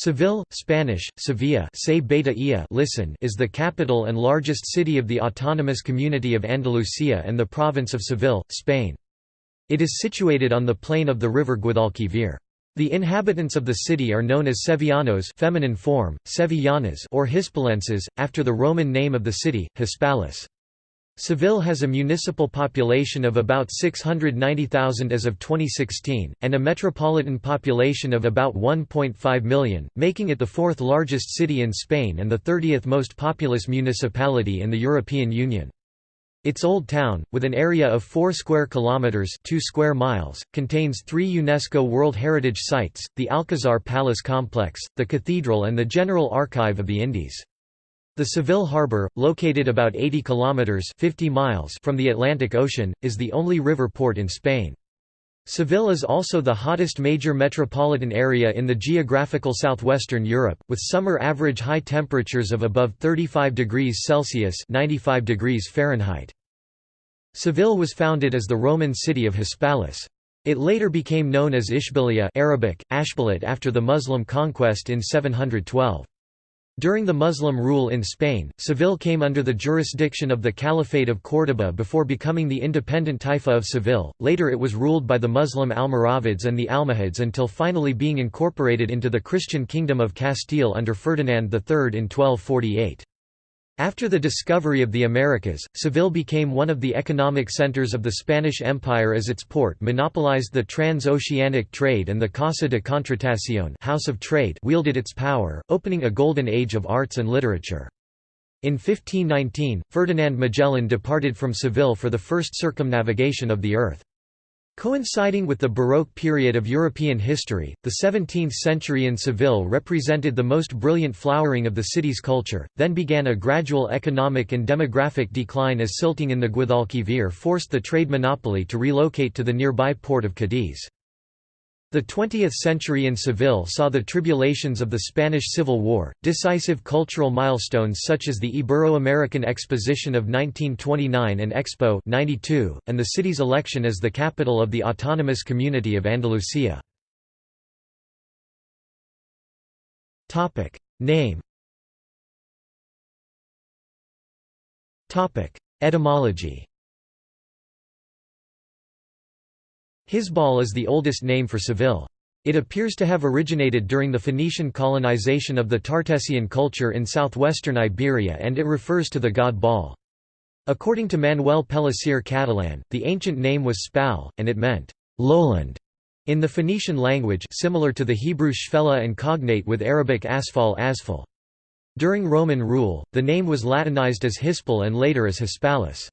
Seville, Spanish, Sevilla listen is the capital and largest city of the autonomous community of Andalusia and the province of Seville, Spain. It is situated on the plain of the river Guadalquivir. The inhabitants of the city are known as Sevillanos feminine form, Sevillanas or Hispalenses, after the Roman name of the city, Hispalis. Seville has a municipal population of about 690,000 as of 2016, and a metropolitan population of about 1.5 million, making it the fourth largest city in Spain and the 30th most populous municipality in the European Union. Its old town, with an area of 4 square kilometers, 2 square miles, contains 3 UNESCO World Heritage sites: the Alcazar Palace complex, the cathedral and the General Archive of the Indies. The Seville harbor, located about 80 kilometers 50 miles from the Atlantic Ocean, is the only river port in Spain. Seville is also the hottest major metropolitan area in the geographical southwestern Europe, with summer average high temperatures of above 35 degrees Celsius 95 degrees Fahrenheit. Seville was founded as the Roman city of Hispalis. It later became known as Ishbilia Arabic, after the Muslim conquest in 712. During the Muslim rule in Spain, Seville came under the jurisdiction of the Caliphate of Córdoba before becoming the independent Taifa of Seville, later it was ruled by the Muslim Almoravids and the Almohads until finally being incorporated into the Christian Kingdom of Castile under Ferdinand III in 1248. After the discovery of the Americas, Seville became one of the economic centers of the Spanish Empire as its port monopolized the trans-oceanic trade and the Casa de Contratación House of Trade wielded its power, opening a golden age of arts and literature. In 1519, Ferdinand Magellan departed from Seville for the first circumnavigation of the earth. Coinciding with the Baroque period of European history, the 17th century in Seville represented the most brilliant flowering of the city's culture, then began a gradual economic and demographic decline as silting in the Guadalquivir forced the trade monopoly to relocate to the nearby port of Cadiz. The 20th century in Seville saw the tribulations of the Spanish Civil War, decisive cultural milestones such as the Ibero-American Exposition of 1929 and Expo 92, and the city's election as the capital of the autonomous community of Andalusia. Name Etymology Hisbal is the oldest name for Seville. It appears to have originated during the Phoenician colonization of the Tartessian culture in southwestern Iberia and it refers to the god Baal. According to Manuel Pellicer Catalan, the ancient name was Spal, and it meant, lowland, in the Phoenician language similar to the Hebrew shfela and cognate with Arabic asphal asphal. During Roman rule, the name was Latinized as Hispal and later as Hispalis.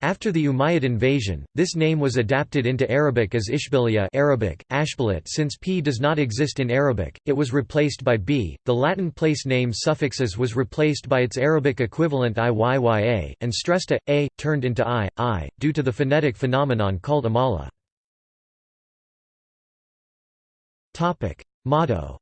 After the Umayyad invasion, this name was adapted into Arabic as Ishbilia Arabic, Ashbalit since p does not exist in Arabic, it was replaced by b. The Latin place name suffixes was replaced by its Arabic equivalent iyya, and stressed a, a, turned into i, i, due to the phonetic phenomenon called amala. Motto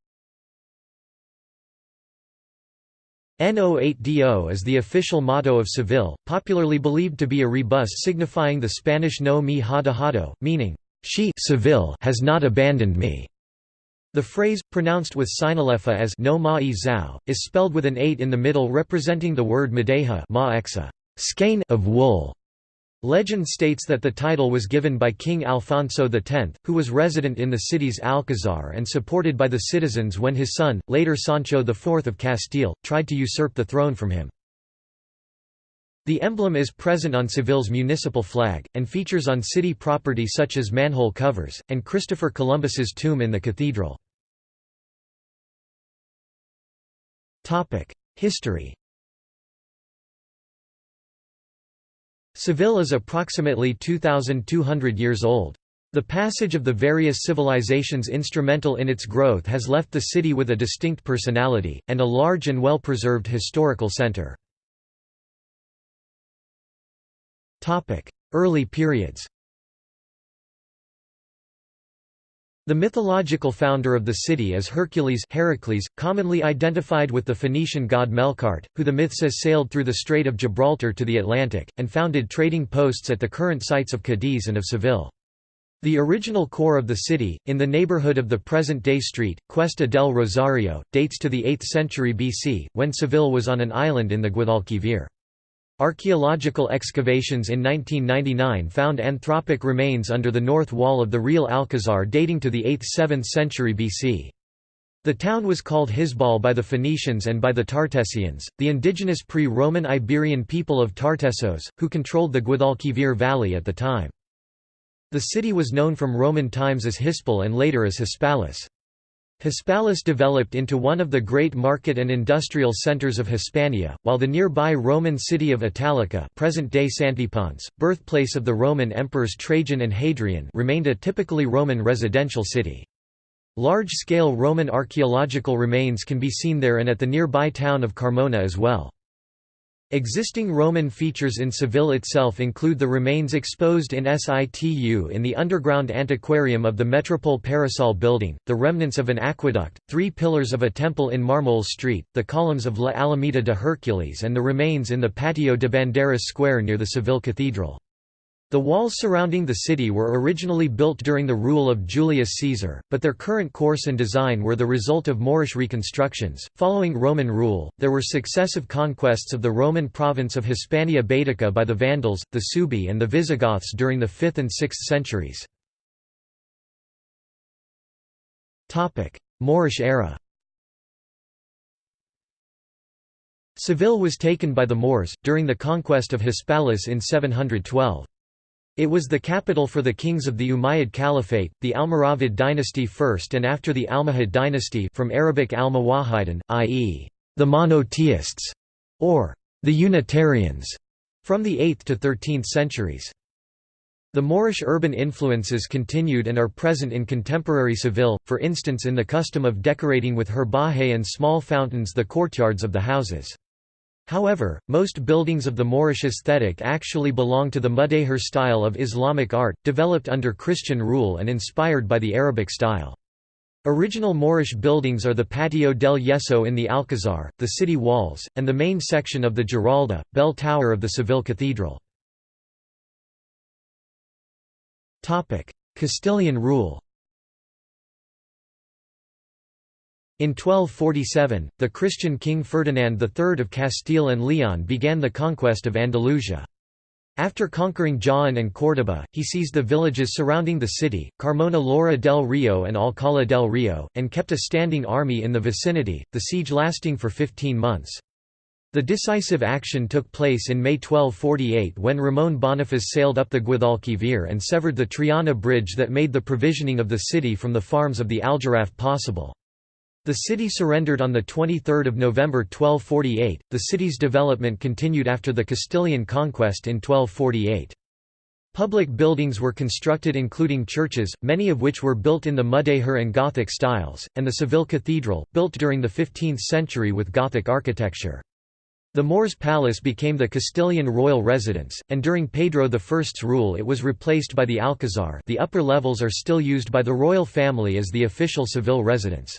No8do is the official motto of Seville, popularly believed to be a rebus signifying the Spanish no me ha dejado, meaning, she Seville has not abandoned me. The phrase, pronounced with sinalefa as no ma e zao, is spelled with an 8 in the middle representing the word madeja skein of wool. Legend states that the title was given by King Alfonso X, who was resident in the city's Alcazar and supported by the citizens when his son, later Sancho IV of Castile, tried to usurp the throne from him. The emblem is present on Seville's municipal flag, and features on city property such as manhole covers, and Christopher Columbus's tomb in the cathedral. History Seville is approximately 2,200 years old. The passage of the various civilizations instrumental in its growth has left the city with a distinct personality, and a large and well-preserved historical center. Early periods The mythological founder of the city is Hercules Heracles, commonly identified with the Phoenician god Melkart, who the myth says sailed through the Strait of Gibraltar to the Atlantic, and founded trading posts at the current sites of Cadiz and of Seville. The original core of the city, in the neighborhood of the present-day street, Cuesta del Rosario, dates to the 8th century BC, when Seville was on an island in the Guadalquivir. Archaeological excavations in 1999 found anthropic remains under the north wall of the Real Alcazar dating to the 8th–7th century BC. The town was called Hisbal by the Phoenicians and by the Tartessians, the indigenous pre-Roman Iberian people of Tartessos, who controlled the Guadalquivir valley at the time. The city was known from Roman times as Hispal and later as Hispalis. Hispalis developed into one of the great market and industrial centers of Hispania, while the nearby Roman city of Italica present-day Santiponce, birthplace of the Roman emperors Trajan and Hadrian remained a typically Roman residential city. Large-scale Roman archaeological remains can be seen there and at the nearby town of Carmona as well. Existing Roman features in Seville itself include the remains exposed in situ in the underground antiquarium of the Metropol Parasol building, the remnants of an aqueduct, three pillars of a temple in Marmol Street, the columns of La Alameda de Hercules and the remains in the Patio de Banderas Square near the Seville Cathedral. The walls surrounding the city were originally built during the rule of Julius Caesar, but their current course and design were the result of Moorish reconstructions. Following Roman rule, there were successive conquests of the Roman province of Hispania Baetica by the Vandals, the Suebi, and the Visigoths during the 5th and 6th centuries. Topic: Moorish era Seville was taken by the Moors, during the conquest of Hispalis in 712. It was the capital for the kings of the Umayyad Caliphate, the Almoravid dynasty first and after the Almohad dynasty from Arabic al-Muwahhidin, i.e., the monotheists, or the Unitarians, from the 8th to 13th centuries. The Moorish urban influences continued and are present in contemporary Seville, for instance in the custom of decorating with herbaje and small fountains the courtyards of the houses. However, most buildings of the Moorish aesthetic actually belong to the Mudéjar style of Islamic art, developed under Christian rule and inspired by the Arabic style. Original Moorish buildings are the Patio del Yeso in the Alcazar, the city walls, and the main section of the Giralda, bell tower of the Seville Cathedral. Castilian rule In 1247, the Christian king Ferdinand III of Castile and Leon began the conquest of Andalusia. After conquering Jaén and Córdoba, he seized the villages surrounding the city, Carmona Lora del Rio and Alcalá del Rio, and kept a standing army in the vicinity, the siege lasting for 15 months. The decisive action took place in May 1248 when Ramón Bonifaz sailed up the Guadalquivir and severed the Triana bridge that made the provisioning of the city from the farms of the Aljarafe possible. The city surrendered on 23 November 1248. The city's development continued after the Castilian conquest in 1248. Public buildings were constructed including churches, many of which were built in the Mudéjar and Gothic styles, and the Seville Cathedral, built during the 15th century with Gothic architecture. The Moors Palace became the Castilian royal residence, and during Pedro I's rule it was replaced by the Alcazar the upper levels are still used by the royal family as the official Seville residence.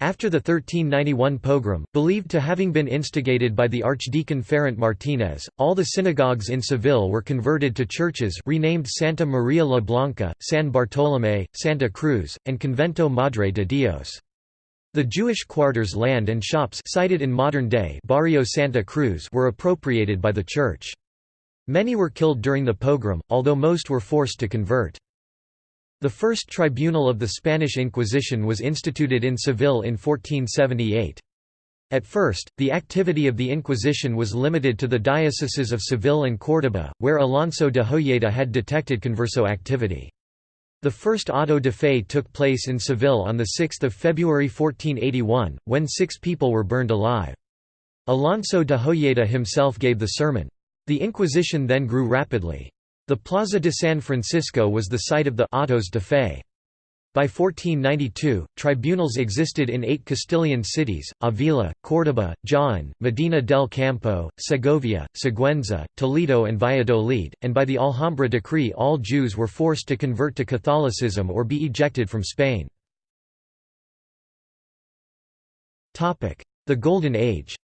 After the 1391 pogrom, believed to having been instigated by the Archdeacon Ferrant Martinez, all the synagogues in Seville were converted to churches renamed Santa Maria la Blanca, San Bartolomé, Santa Cruz, and Convento Madre de Dios. The Jewish quarters land and shops sited in modern day Barrio Santa Cruz were appropriated by the church. Many were killed during the pogrom, although most were forced to convert. The first tribunal of the Spanish Inquisition was instituted in Seville in 1478. At first, the activity of the Inquisition was limited to the dioceses of Seville and Córdoba, where Alonso de Hojeda had detected converso activity. The first auto de fe took place in Seville on 6 February 1481, when six people were burned alive. Alonso de Hojeda himself gave the sermon. The Inquisition then grew rapidly. The Plaza de San Francisco was the site of the autos de fe. By 1492, tribunals existed in eight Castilian cities, Avila, Córdoba, Jaén, Medina del Campo, Segovia, Sigüenza, Toledo and Valladolid, and by the Alhambra decree all Jews were forced to convert to Catholicism or be ejected from Spain. The Golden Age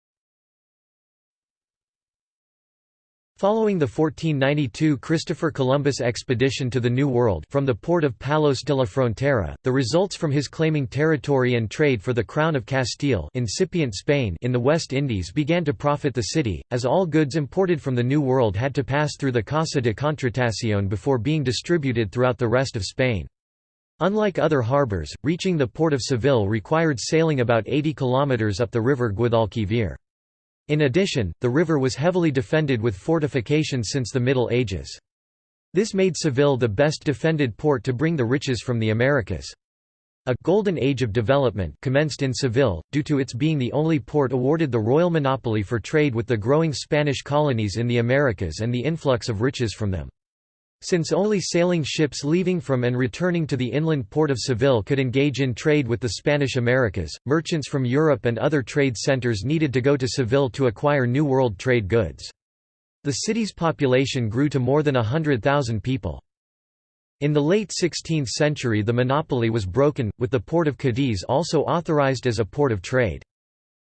Following the 1492 Christopher Columbus expedition to the New World from the port of Palos de la Frontera, the results from his claiming territory and trade for the Crown of Castile incipient Spain in the West Indies began to profit the city, as all goods imported from the New World had to pass through the Casa de Contratación before being distributed throughout the rest of Spain. Unlike other harbours, reaching the port of Seville required sailing about 80 kilometres up the river Guadalquivir. In addition, the river was heavily defended with fortifications since the Middle Ages. This made Seville the best defended port to bring the riches from the Americas. A «golden age of development» commenced in Seville, due to its being the only port awarded the royal monopoly for trade with the growing Spanish colonies in the Americas and the influx of riches from them. Since only sailing ships leaving from and returning to the inland port of Seville could engage in trade with the Spanish Americas, merchants from Europe and other trade centers needed to go to Seville to acquire New World trade goods. The city's population grew to more than hundred thousand people. In the late 16th century the monopoly was broken, with the port of Cadiz also authorized as a port of trade.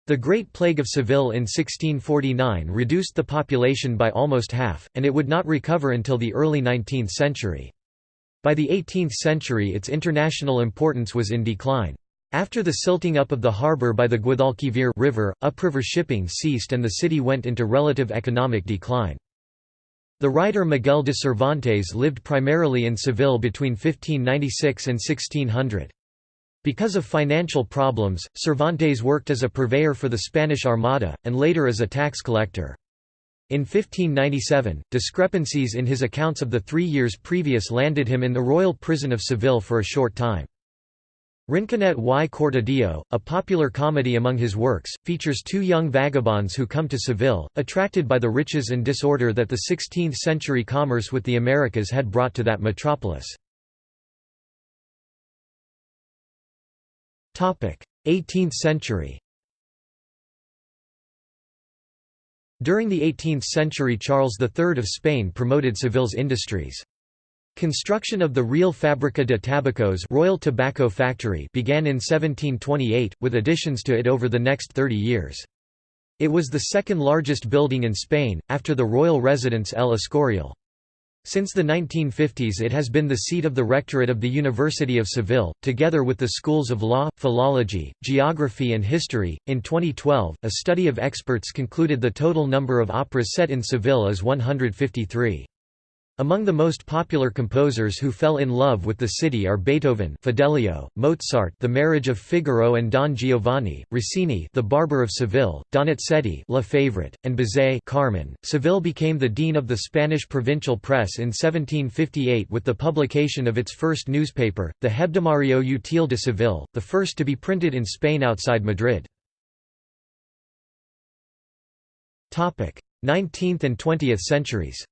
The Great Plague of Seville in 1649 reduced the population by almost half, and it would not recover until the early 19th century. By the 18th century its international importance was in decline. After the silting up of the harbour by the Guadalquivir river, upriver shipping ceased and the city went into relative economic decline. The writer Miguel de Cervantes lived primarily in Seville between 1596 and 1600. Because of financial problems, Cervantes worked as a purveyor for the Spanish Armada, and later as a tax collector. In 1597, discrepancies in his accounts of the three years previous landed him in the royal prison of Seville for a short time. Rinconete y Cortadillo, a popular comedy among his works, features two young vagabonds who come to Seville, attracted by the riches and disorder that the 16th-century commerce with the Americas had brought to that metropolis. 18th century During the 18th century Charles III of Spain promoted Seville's industries. Construction of the Real Fábrica de Tabacos Royal Tobacco Factory began in 1728, with additions to it over the next 30 years. It was the second largest building in Spain, after the royal residence El Escorial. Since the 1950s it has been the seat of the rectorate of the University of Seville, together with the schools of law, philology, geography and history. In 2012, a study of experts concluded the total number of operas set in Seville is 153. Among the most popular composers who fell in love with the city are Beethoven, Fidelio, Mozart, The Marriage of Figaro and Don Giovanni, Rossini, The Barber of Seville, Donizetti, La Favorite, and Bizet, Carmen. Seville became the dean of the Spanish provincial press in 1758 with the publication of its first newspaper, the Hebdomadario Útil de Seville, the first to be printed in Spain outside Madrid. 19th and 20th centuries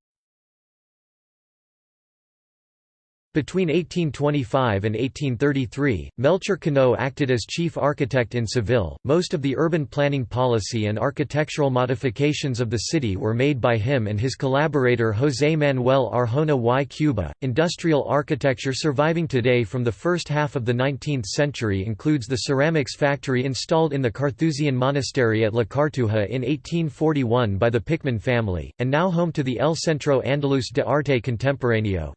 Between 1825 and 1833, Melchor Cano acted as chief architect in Seville. Most of the urban planning policy and architectural modifications of the city were made by him and his collaborator José Manuel Arjona y Cuba. Industrial architecture surviving today from the first half of the 19th century includes the ceramics factory installed in the Carthusian monastery at La Cartuja in 1841 by the Pickman family, and now home to the El Centro Andaluz de Arte Contemporáneo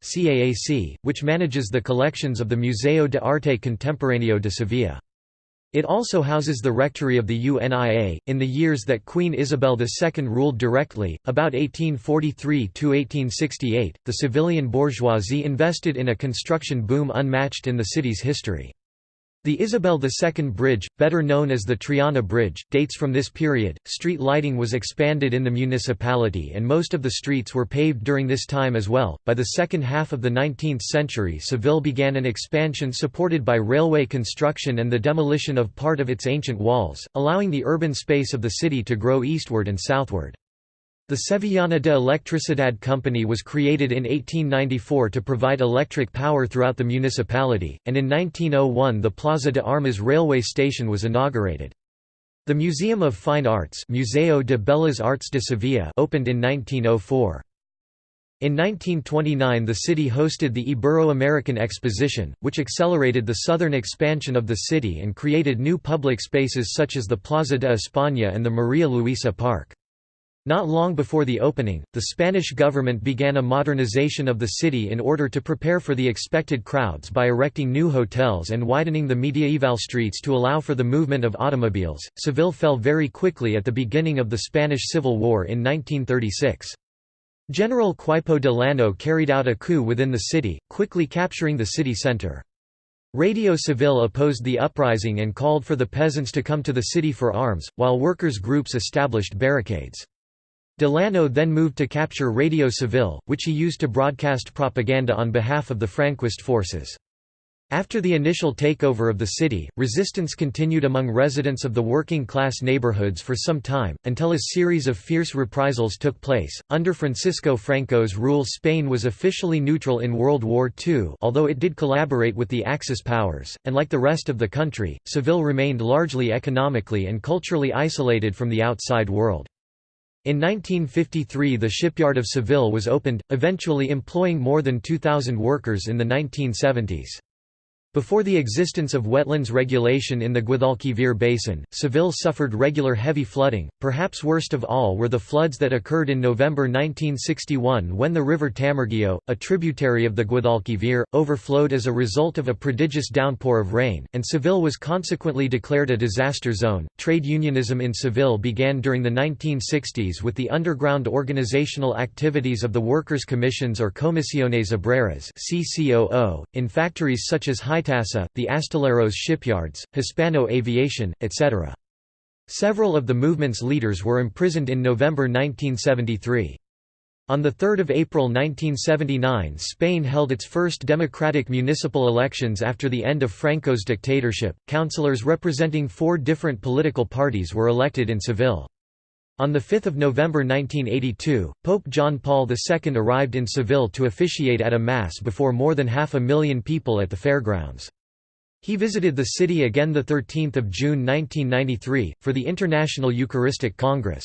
which manages the collections of the Museo de Arte Contemporáneo de Sevilla. It also houses the rectory of the UNIA. In the years that Queen Isabel II ruled directly, about 1843 to 1868, the civilian bourgeoisie invested in a construction boom unmatched in the city's history. The Isabel II Bridge, better known as the Triana Bridge, dates from this period. Street lighting was expanded in the municipality and most of the streets were paved during this time as well. By the second half of the 19th century, Seville began an expansion supported by railway construction and the demolition of part of its ancient walls, allowing the urban space of the city to grow eastward and southward. The Sevillana de Electricidad Company was created in 1894 to provide electric power throughout the municipality, and in 1901 the Plaza de Armas railway station was inaugurated. The Museum of Fine Arts Museo de Bellas Artes de Sevilla opened in 1904. In 1929 the city hosted the Ibero-American Exposition, which accelerated the southern expansion of the city and created new public spaces such as the Plaza de España and the Maria Luisa Park. Not long before the opening, the Spanish government began a modernization of the city in order to prepare for the expected crowds by erecting new hotels and widening the medieval streets to allow for the movement of automobiles. Seville fell very quickly at the beginning of the Spanish Civil War in 1936. General Queipo de Llano carried out a coup within the city, quickly capturing the city centre. Radio Seville opposed the uprising and called for the peasants to come to the city for arms, while workers' groups established barricades. Delano then moved to capture Radio Seville, which he used to broadcast propaganda on behalf of the Franquist forces. After the initial takeover of the city, resistance continued among residents of the working class neighborhoods for some time, until a series of fierce reprisals took place. Under Francisco Franco's rule, Spain was officially neutral in World War II, although it did collaborate with the Axis powers, and like the rest of the country, Seville remained largely economically and culturally isolated from the outside world. In 1953 the shipyard of Seville was opened, eventually employing more than 2,000 workers in the 1970s. Before the existence of wetlands regulation in the Guadalquivir basin, Seville suffered regular heavy flooding. Perhaps worst of all were the floods that occurred in November 1961 when the river Tamarguillo, a tributary of the Guadalquivir, overflowed as a result of a prodigious downpour of rain, and Seville was consequently declared a disaster zone. Trade unionism in Seville began during the 1960s with the underground organizational activities of the Workers' Commissions or Comisiones Obreras (CCOO) in factories such as high Itasa, the Astilleros shipyards, Hispano Aviación, etc. Several of the movement's leaders were imprisoned in November 1973. On 3 April 1979 Spain held its first democratic municipal elections after the end of Franco's dictatorship. Councillors representing four different political parties were elected in Seville. On 5 November 1982, Pope John Paul II arrived in Seville to officiate at a Mass before more than half a million people at the fairgrounds. He visited the city again 13 June 1993, for the International Eucharistic Congress.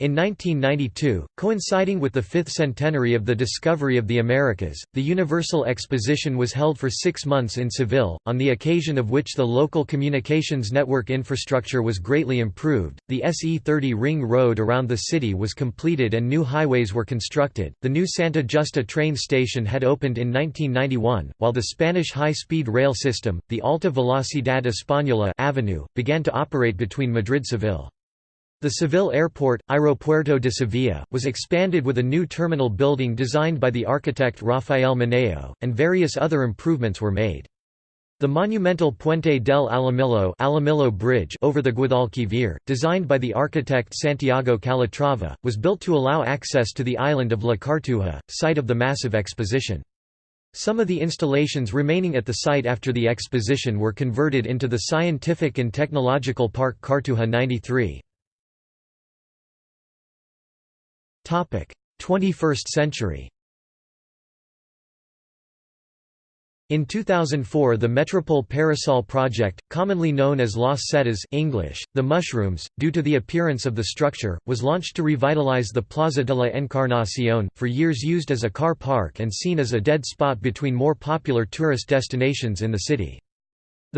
In 1992, coinciding with the fifth centenary of the discovery of the Americas, the Universal Exposition was held for six months in Seville, on the occasion of which the local communications network infrastructure was greatly improved. The SE30 ring road around the city was completed and new highways were constructed. The new Santa Justa train station had opened in 1991, while the Spanish high speed rail system, the Alta Velocidad Española Avenue, began to operate between Madrid-Seville. The Seville Airport, Aeropuerto de Sevilla, was expanded with a new terminal building designed by the architect Rafael Moneo, and various other improvements were made. The monumental Puente del Alamillo, Alamillo Bridge over the Guadalquivir, designed by the architect Santiago Calatrava, was built to allow access to the island of La Cartuja, site of the massive exposition. Some of the installations remaining at the site after the exposition were converted into the Scientific and Technological Park Cartuja 93. 21st century In 2004 the Metropol Parasol project, commonly known as Las Setas English, the Mushrooms, due to the appearance of the structure, was launched to revitalize the Plaza de la Encarnación, for years used as a car park and seen as a dead spot between more popular tourist destinations in the city.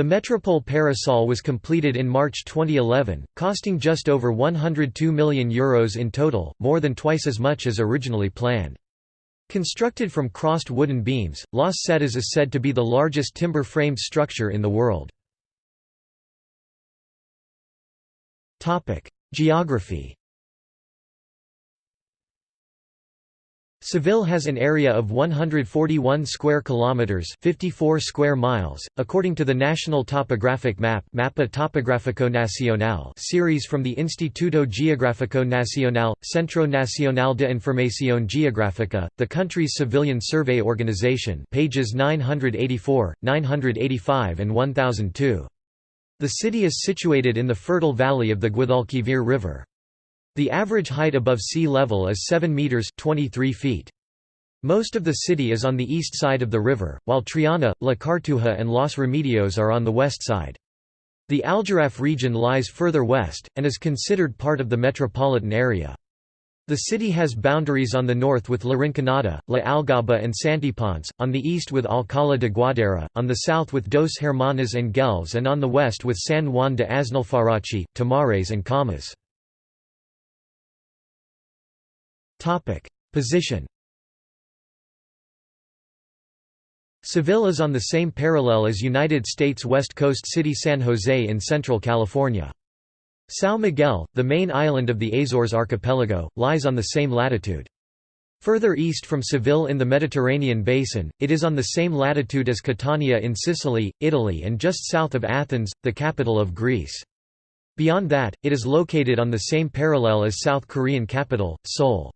The Metropol Parasol was completed in March 2011, costing just over €102 million Euros in total, more than twice as much as originally planned. Constructed from crossed wooden beams, Las Setas is said to be the largest timber-framed structure in the world. Geography Seville has an area of 141 square kilometers, 54 square miles, according to the National Topographic Map Mapa Topográfico Nacional series from the Instituto Geográfico Nacional, Centro Nacional de Información Geográfica, the country's civilian survey organization, pages 984, 985 and 1002. The city is situated in the fertile valley of the Guadalquivir River. The average height above sea level is 7 metres 23 feet. Most of the city is on the east side of the river, while Triana, La Cartuja and Los Remedios are on the west side. The Aljarafe region lies further west, and is considered part of the metropolitan area. The city has boundaries on the north with La Rinconada, La Algaba and Santiponce, on the east with Alcalá de Guadaíra, on the south with Dos Hermanas and Gelves and on the west with San Juan de Aznalfarache, Tomares and Camas. Position Seville is on the same parallel as United States West Coast city San Jose in central California. São Miguel, the main island of the Azores archipelago, lies on the same latitude. Further east from Seville in the Mediterranean basin, it is on the same latitude as Catania in Sicily, Italy and just south of Athens, the capital of Greece. Beyond that, it is located on the same parallel as South Korean capital, Seoul.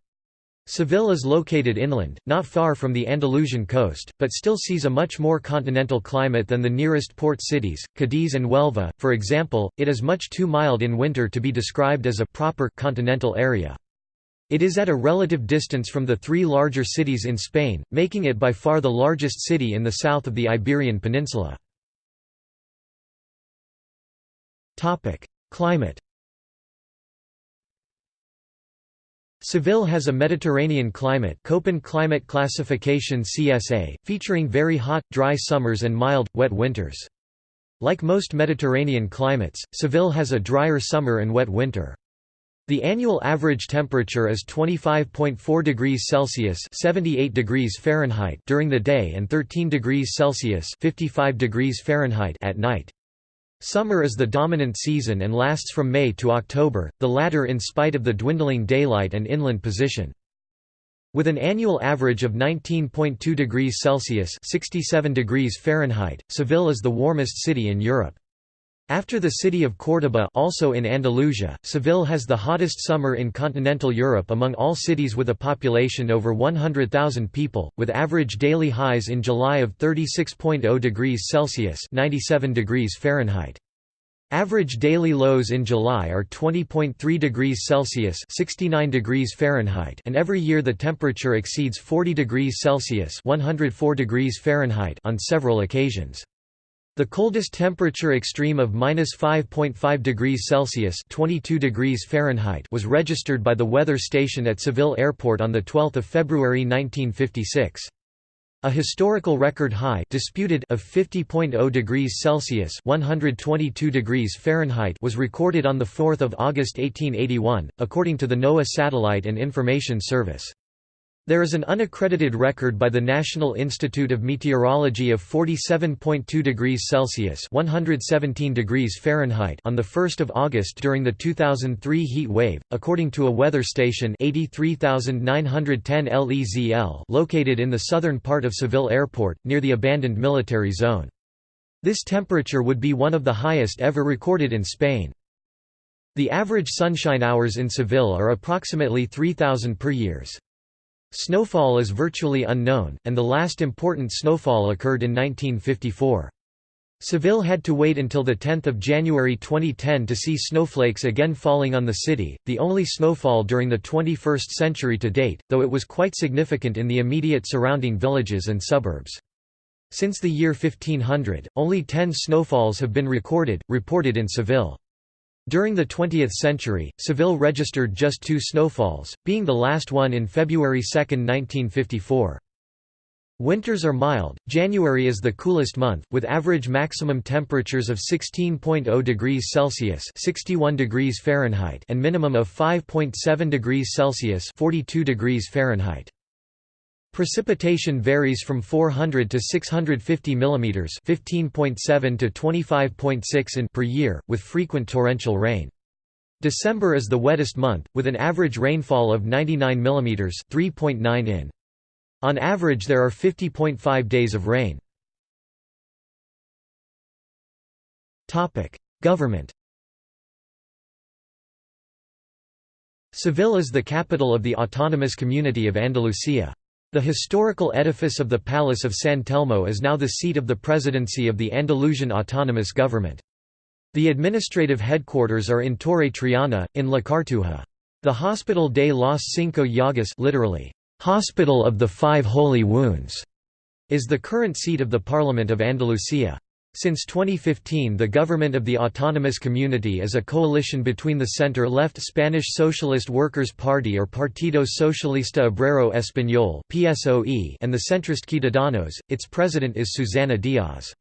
Seville is located inland, not far from the Andalusian coast, but still sees a much more continental climate than the nearest port cities, Cadiz and Huelva, for example, it is much too mild in winter to be described as a proper continental area. It is at a relative distance from the three larger cities in Spain, making it by far the largest city in the south of the Iberian Peninsula. Climate Seville has a Mediterranean climate Köppen climate classification CSA, featuring very hot, dry summers and mild, wet winters. Like most Mediterranean climates, Seville has a drier summer and wet winter. The annual average temperature is 25.4 degrees Celsius (78 degrees Fahrenheit) during the day and 13 degrees Celsius (55 degrees Fahrenheit) at night. Summer is the dominant season and lasts from May to October, the latter in spite of the dwindling daylight and inland position. With an annual average of 19.2 degrees Celsius (67 degrees Fahrenheit), Seville is the warmest city in Europe. After the city of Córdoba also in Andalusia, Seville has the hottest summer in continental Europe among all cities with a population over 100,000 people, with average daily highs in July of 36.0 degrees Celsius 97 degrees Fahrenheit. Average daily lows in July are 20.3 degrees Celsius 69 degrees Fahrenheit and every year the temperature exceeds 40 degrees Celsius 104 degrees Fahrenheit on several occasions. The coldest temperature extreme of -5.5 degrees Celsius (22 degrees Fahrenheit) was registered by the weather station at Seville Airport on the 12th of February 1956. A historical record high disputed of 50.0 degrees Celsius (122 degrees Fahrenheit) was recorded on the 4th of August 1881, according to the NOAA Satellite and Information Service. There is an unaccredited record by the National Institute of Meteorology of 47.2 degrees Celsius (117 degrees Fahrenheit) on the 1st of August during the 2003 heat wave, according to a weather station 83910 LEZL located in the southern part of Seville Airport near the abandoned military zone. This temperature would be one of the highest ever recorded in Spain. The average sunshine hours in Seville are approximately 3000 per years. Snowfall is virtually unknown, and the last important snowfall occurred in 1954. Seville had to wait until 10 January 2010 to see snowflakes again falling on the city, the only snowfall during the 21st century to date, though it was quite significant in the immediate surrounding villages and suburbs. Since the year 1500, only 10 snowfalls have been recorded, reported in Seville. During the 20th century, Seville registered just two snowfalls, being the last one in February 2, 1954. Winters are mild, January is the coolest month, with average maximum temperatures of 16.0 degrees Celsius 61 degrees Fahrenheit and minimum of 5.7 degrees Celsius 42 degrees Fahrenheit. Precipitation varies from 400 to 650 mm 15.7 to 25.6 in per year, with frequent torrential rain. December is the wettest month, with an average rainfall of 99 mm 3.9 in. On average there are 50.5 days of rain. Topic: Government Seville is the capital of the autonomous community of Andalusia. The historical edifice of the Palace of San Telmo is now the seat of the presidency of the Andalusian Autonomous Government. The administrative headquarters are in Torre Triana, in La Cartuja. The Hospital de los Cinco Llagas literally, Hospital of the Five Holy Wounds, is the current seat of the Parliament of Andalusia. Since 2015 the government of the autonomous community is a coalition between the center-left Spanish Socialist Workers' Party or Partido Socialista Obrero Español and the centrist Ciudadanos, its president is Susana Díaz.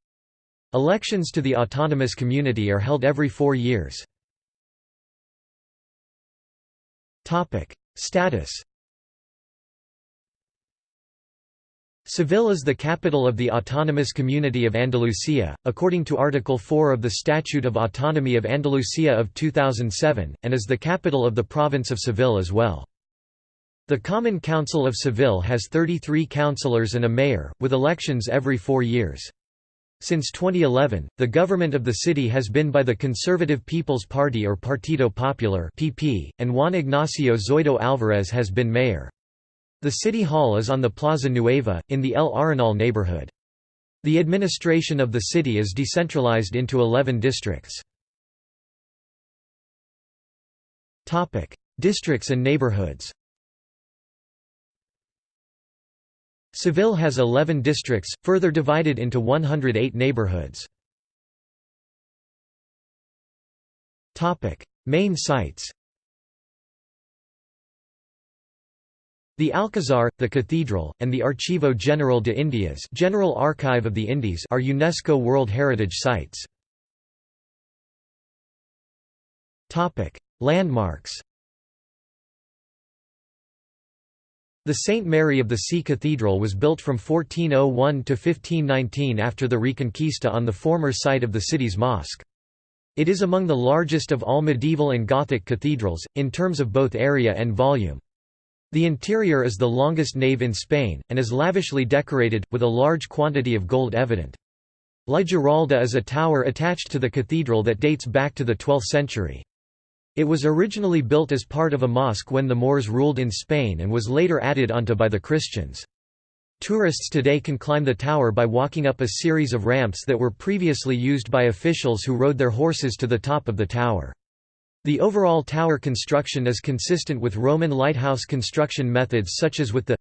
Elections to the autonomous community are held every four years. Status Seville is the capital of the Autonomous Community of Andalusia, according to Article 4 of the Statute of Autonomy of Andalusia of 2007, and is the capital of the province of Seville as well. The Common Council of Seville has 33 councillors and a mayor, with elections every four years. Since 2011, the government of the city has been by the Conservative People's Party or Partido Popular (PP), and Juan Ignacio Zoido Alvarez has been mayor. The city hall is on the Plaza Nueva, in the El Arenal neighborhood. The administration of the city is decentralized into 11 districts. Districts and neighborhoods Seville has 11 districts, further divided into 108 neighborhoods. Main sites The Alcazar, the Cathedral, and the Archivo General de Indias General Archive of the Indies are UNESCO World Heritage Sites. Landmarks The St. Mary of the Sea Cathedral was built from 1401 to 1519 after the Reconquista on the former site of the city's mosque. It is among the largest of all medieval and Gothic cathedrals, in terms of both area and volume. The interior is the longest nave in Spain, and is lavishly decorated, with a large quantity of gold evident. La Giralda is a tower attached to the cathedral that dates back to the 12th century. It was originally built as part of a mosque when the Moors ruled in Spain and was later added onto by the Christians. Tourists today can climb the tower by walking up a series of ramps that were previously used by officials who rode their horses to the top of the tower. The overall tower construction is consistent with Roman lighthouse construction methods such as with the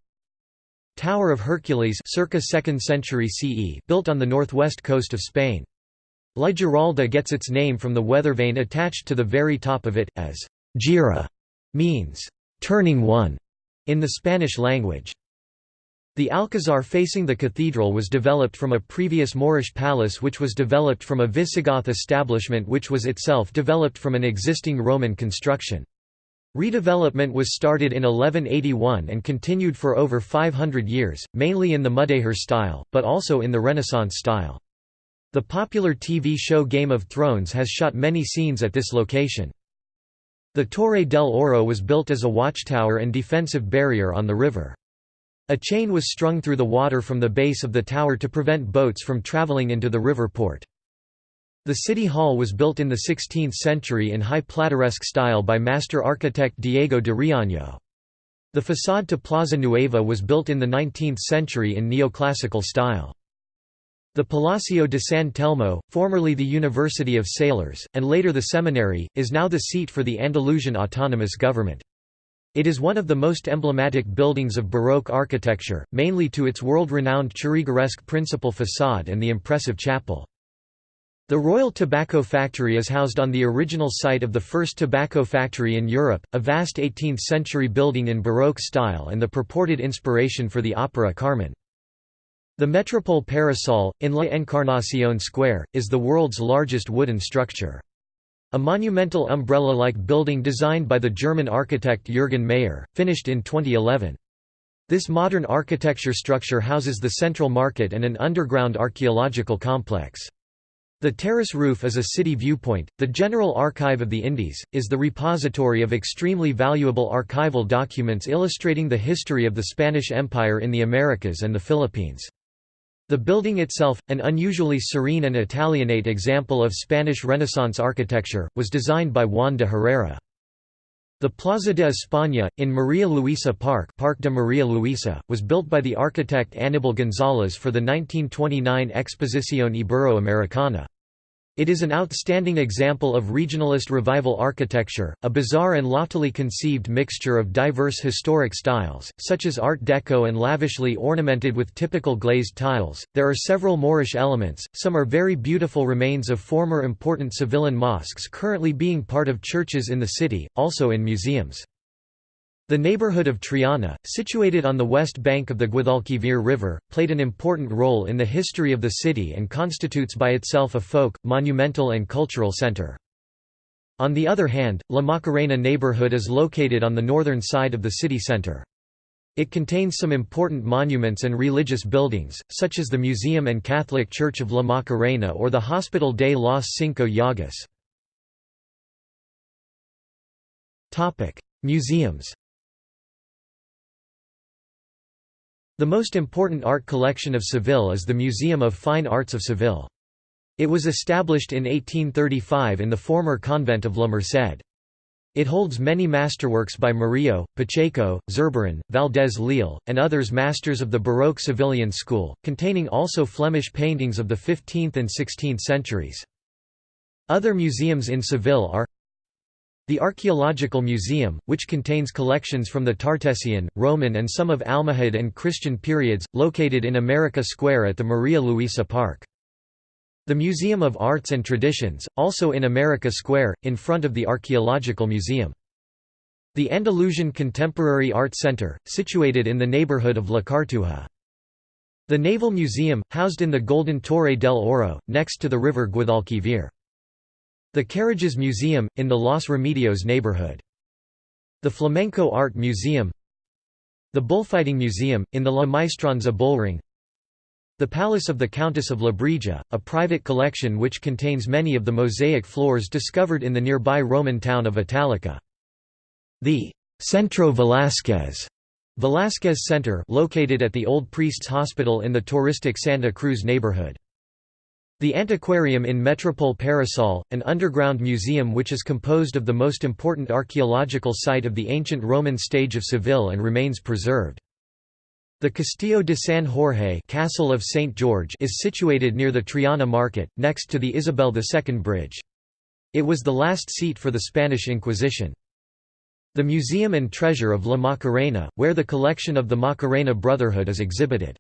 Tower of Hercules circa 2nd century CE built on the northwest coast of Spain. La Giralda gets its name from the weather vane attached to the very top of it, as «gira» means «turning one» in the Spanish language. The Alcazar facing the cathedral was developed from a previous Moorish palace which was developed from a Visigoth establishment which was itself developed from an existing Roman construction. Redevelopment was started in 1181 and continued for over 500 years, mainly in the Mudéjar style, but also in the Renaissance style. The popular TV show Game of Thrones has shot many scenes at this location. The Torre del Oro was built as a watchtower and defensive barrier on the river. A chain was strung through the water from the base of the tower to prevent boats from traveling into the river port. The city hall was built in the 16th century in high plateresque style by master architect Diego de Riaño. The façade to Plaza Nueva was built in the 19th century in neoclassical style. The Palacio de San Telmo, formerly the University of Sailors, and later the seminary, is now the seat for the Andalusian autonomous government. It is one of the most emblematic buildings of Baroque architecture, mainly to its world-renowned Churrigueresque principal façade and the impressive chapel. The Royal Tobacco Factory is housed on the original site of the first tobacco factory in Europe, a vast 18th-century building in Baroque style and the purported inspiration for the opera Carmen. The Metropol Parasol, in La Encarnación Square, is the world's largest wooden structure. A monumental umbrella-like building designed by the German architect Jürgen Mayer, finished in 2011. This modern architecture structure houses the central market and an underground archaeological complex. The terrace roof is a city viewpoint. The General Archive of the Indies is the repository of extremely valuable archival documents illustrating the history of the Spanish Empire in the Americas and the Philippines. The building itself, an unusually serene and Italianate example of Spanish Renaissance architecture, was designed by Juan de Herrera. The Plaza de España, in Maria Luisa Park Park de Maria Luisa, was built by the architect Aníbal González for the 1929 Exposición Ibero-Americana. It is an outstanding example of regionalist revival architecture, a bizarre and loftily conceived mixture of diverse historic styles, such as Art Deco and lavishly ornamented with typical glazed tiles. There are several Moorish elements, some are very beautiful remains of former important Sevillan mosques currently being part of churches in the city, also in museums. The neighborhood of Triana, situated on the west bank of the Guadalquivir River, played an important role in the history of the city and constitutes by itself a folk, monumental and cultural center. On the other hand, La Macarena neighborhood is located on the northern side of the city center. It contains some important monuments and religious buildings, such as the Museum and Catholic Church of La Macarena or the Hospital de los Cinco Llagas. Museums The most important art collection of Seville is the Museum of Fine Arts of Seville. It was established in 1835 in the former convent of La Merced. It holds many masterworks by Murillo, Pacheco, Zurbarán, Valdés Leal, and others masters of the Baroque Sevillian school, containing also Flemish paintings of the 15th and 16th centuries. Other museums in Seville are the Archaeological Museum, which contains collections from the Tartessian, Roman and some of Almohad and Christian periods, located in America Square at the Maria Luisa Park. The Museum of Arts and Traditions, also in America Square, in front of the Archaeological Museum. The Andalusian Contemporary Art Center, situated in the neighborhood of La Cartuja. The Naval Museum, housed in the Golden Torre del Oro, next to the river Guadalquivir. The Carriages Museum, in the Los Remedios neighborhood. The Flamenco Art Museum The Bullfighting Museum, in the La Maestranza Bullring The Palace of the Countess of Lebrija, a private collection which contains many of the mosaic floors discovered in the nearby Roman town of Italica. The Centro Velázquez Velázquez Center located at the Old Priests Hospital in the touristic Santa Cruz neighborhood. The Antiquarium in Metropol Parasol, an underground museum which is composed of the most important archaeological site of the ancient Roman stage of Seville and remains preserved. The Castillo de San Jorge Castle of St. George is situated near the Triana Market, next to the Isabel II Bridge. It was the last seat for the Spanish Inquisition. The Museum and Treasure of La Macarena, where the collection of the Macarena Brotherhood is exhibited.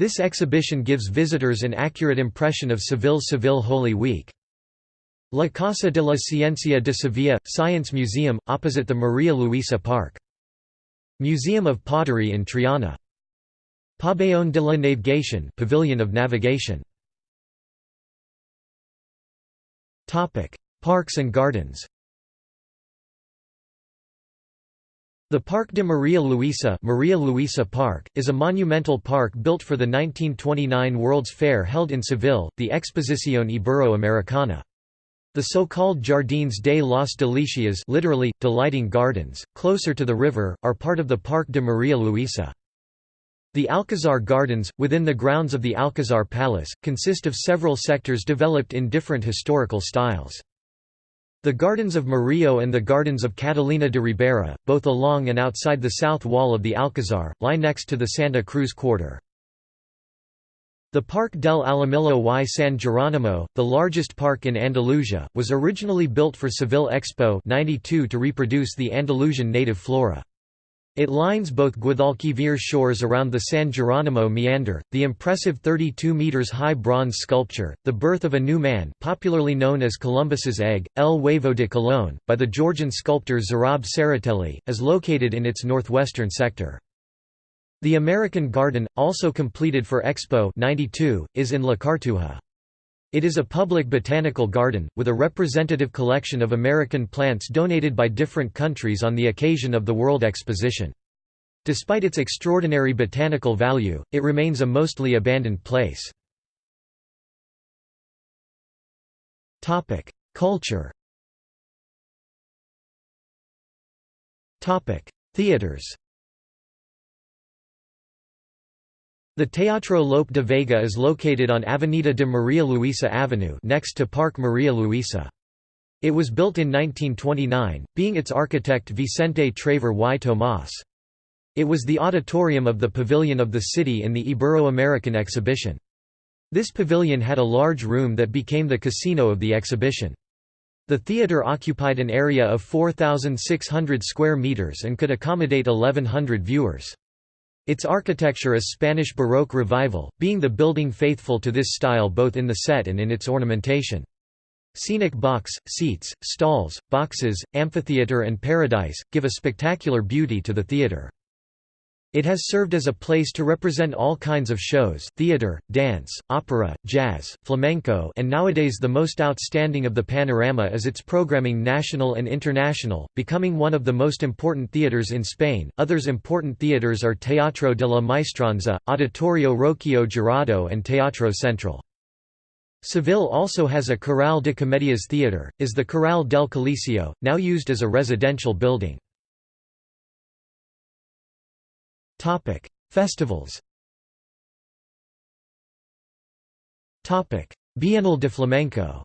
This exhibition gives visitors an accurate impression of Seville's Seville Holy Week. La Casa de la Ciencia de Sevilla – Science Museum, opposite the Maria Luisa Park. Museum of Pottery in Triana. Pabellón de la Navegación Pavilion of Navigation. Parks and gardens The Parque de Maria Luisa, Maria Luisa Park is a monumental park built for the 1929 World's Fair held in Seville, the Exposición Ibero-Americana. The so-called Jardines de las Delicias literally, delighting gardens, closer to the river, are part of the Parque de Maria Luisa. The Alcazar Gardens, within the grounds of the Alcazar Palace, consist of several sectors developed in different historical styles. The Gardens of Murillo and the Gardens of Catalina de Ribera, both along and outside the south wall of the Alcazar, lie next to the Santa Cruz quarter. The Parque del Alamillo y San Geronimo, the largest park in Andalusia, was originally built for Seville Expo 92 to reproduce the Andalusian native flora. It lines both Guadalquivir shores around the San Geronimo meander, the impressive 32 meters high bronze sculpture, The Birth of a New Man popularly known as Columbus's Egg, El Huevo de Colón, by the Georgian sculptor Zurab Tsereteli, is located in its northwestern sector. The American Garden, also completed for Expo 92, is in La Cartuja. It is a public botanical garden, with a representative collection of American plants donated by different countries on the occasion of the World Exposition. Despite its extraordinary botanical value, it remains a mostly abandoned place. Culture Theaters The Teatro Lope de Vega is located on Avenida de Maria Luisa Avenue next to Park Maria Luisa. It was built in 1929, being its architect Vicente Traver y Tomás. It was the auditorium of the Pavilion of the City in the Ibero-American exhibition. This pavilion had a large room that became the casino of the exhibition. The theater occupied an area of 4,600 square meters and could accommodate 1,100 viewers. Its architecture is Spanish Baroque Revival, being the building faithful to this style both in the set and in its ornamentation. Scenic box, seats, stalls, boxes, amphitheater and paradise, give a spectacular beauty to the theater. It has served as a place to represent all kinds of shows, theater, dance, opera, jazz, flamenco and nowadays the most outstanding of the panorama is its programming national and international, becoming one of the most important theaters in Spain. Others important theaters are Teatro de la Maestranza, Auditorio Rocio Jurado and Teatro Central. Seville also has a Corral de Comedias theater, is the Corral del Coliseo, now used as a residential building. Topic: Festivals. Topic: Bienal de Flamenco.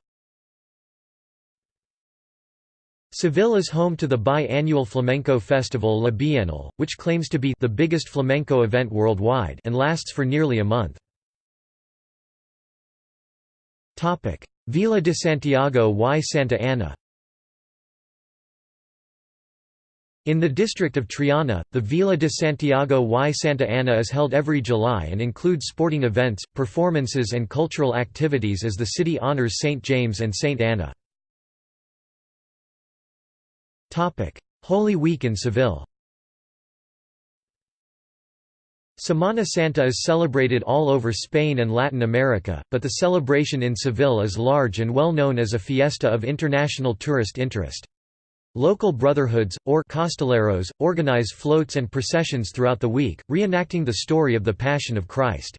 Seville is home to the bi-annual flamenco festival La Bienal, which claims to be the biggest flamenco event worldwide and lasts for nearly a month. Topic: Velá de Santiago y Santa Ana. In the district of Triana, the Velá de Santiago y Santa Ana is held every July and includes sporting events, performances and cultural activities as the city honors St. James and St. Anna. Holy Week in Seville Semana Santa is celebrated all over Spain and Latin America, but the celebration in Seville is large and well known as a fiesta of international tourist interest. Local brotherhoods, or costaleros, organize floats and processions throughout the week, reenacting the story of the Passion of Christ.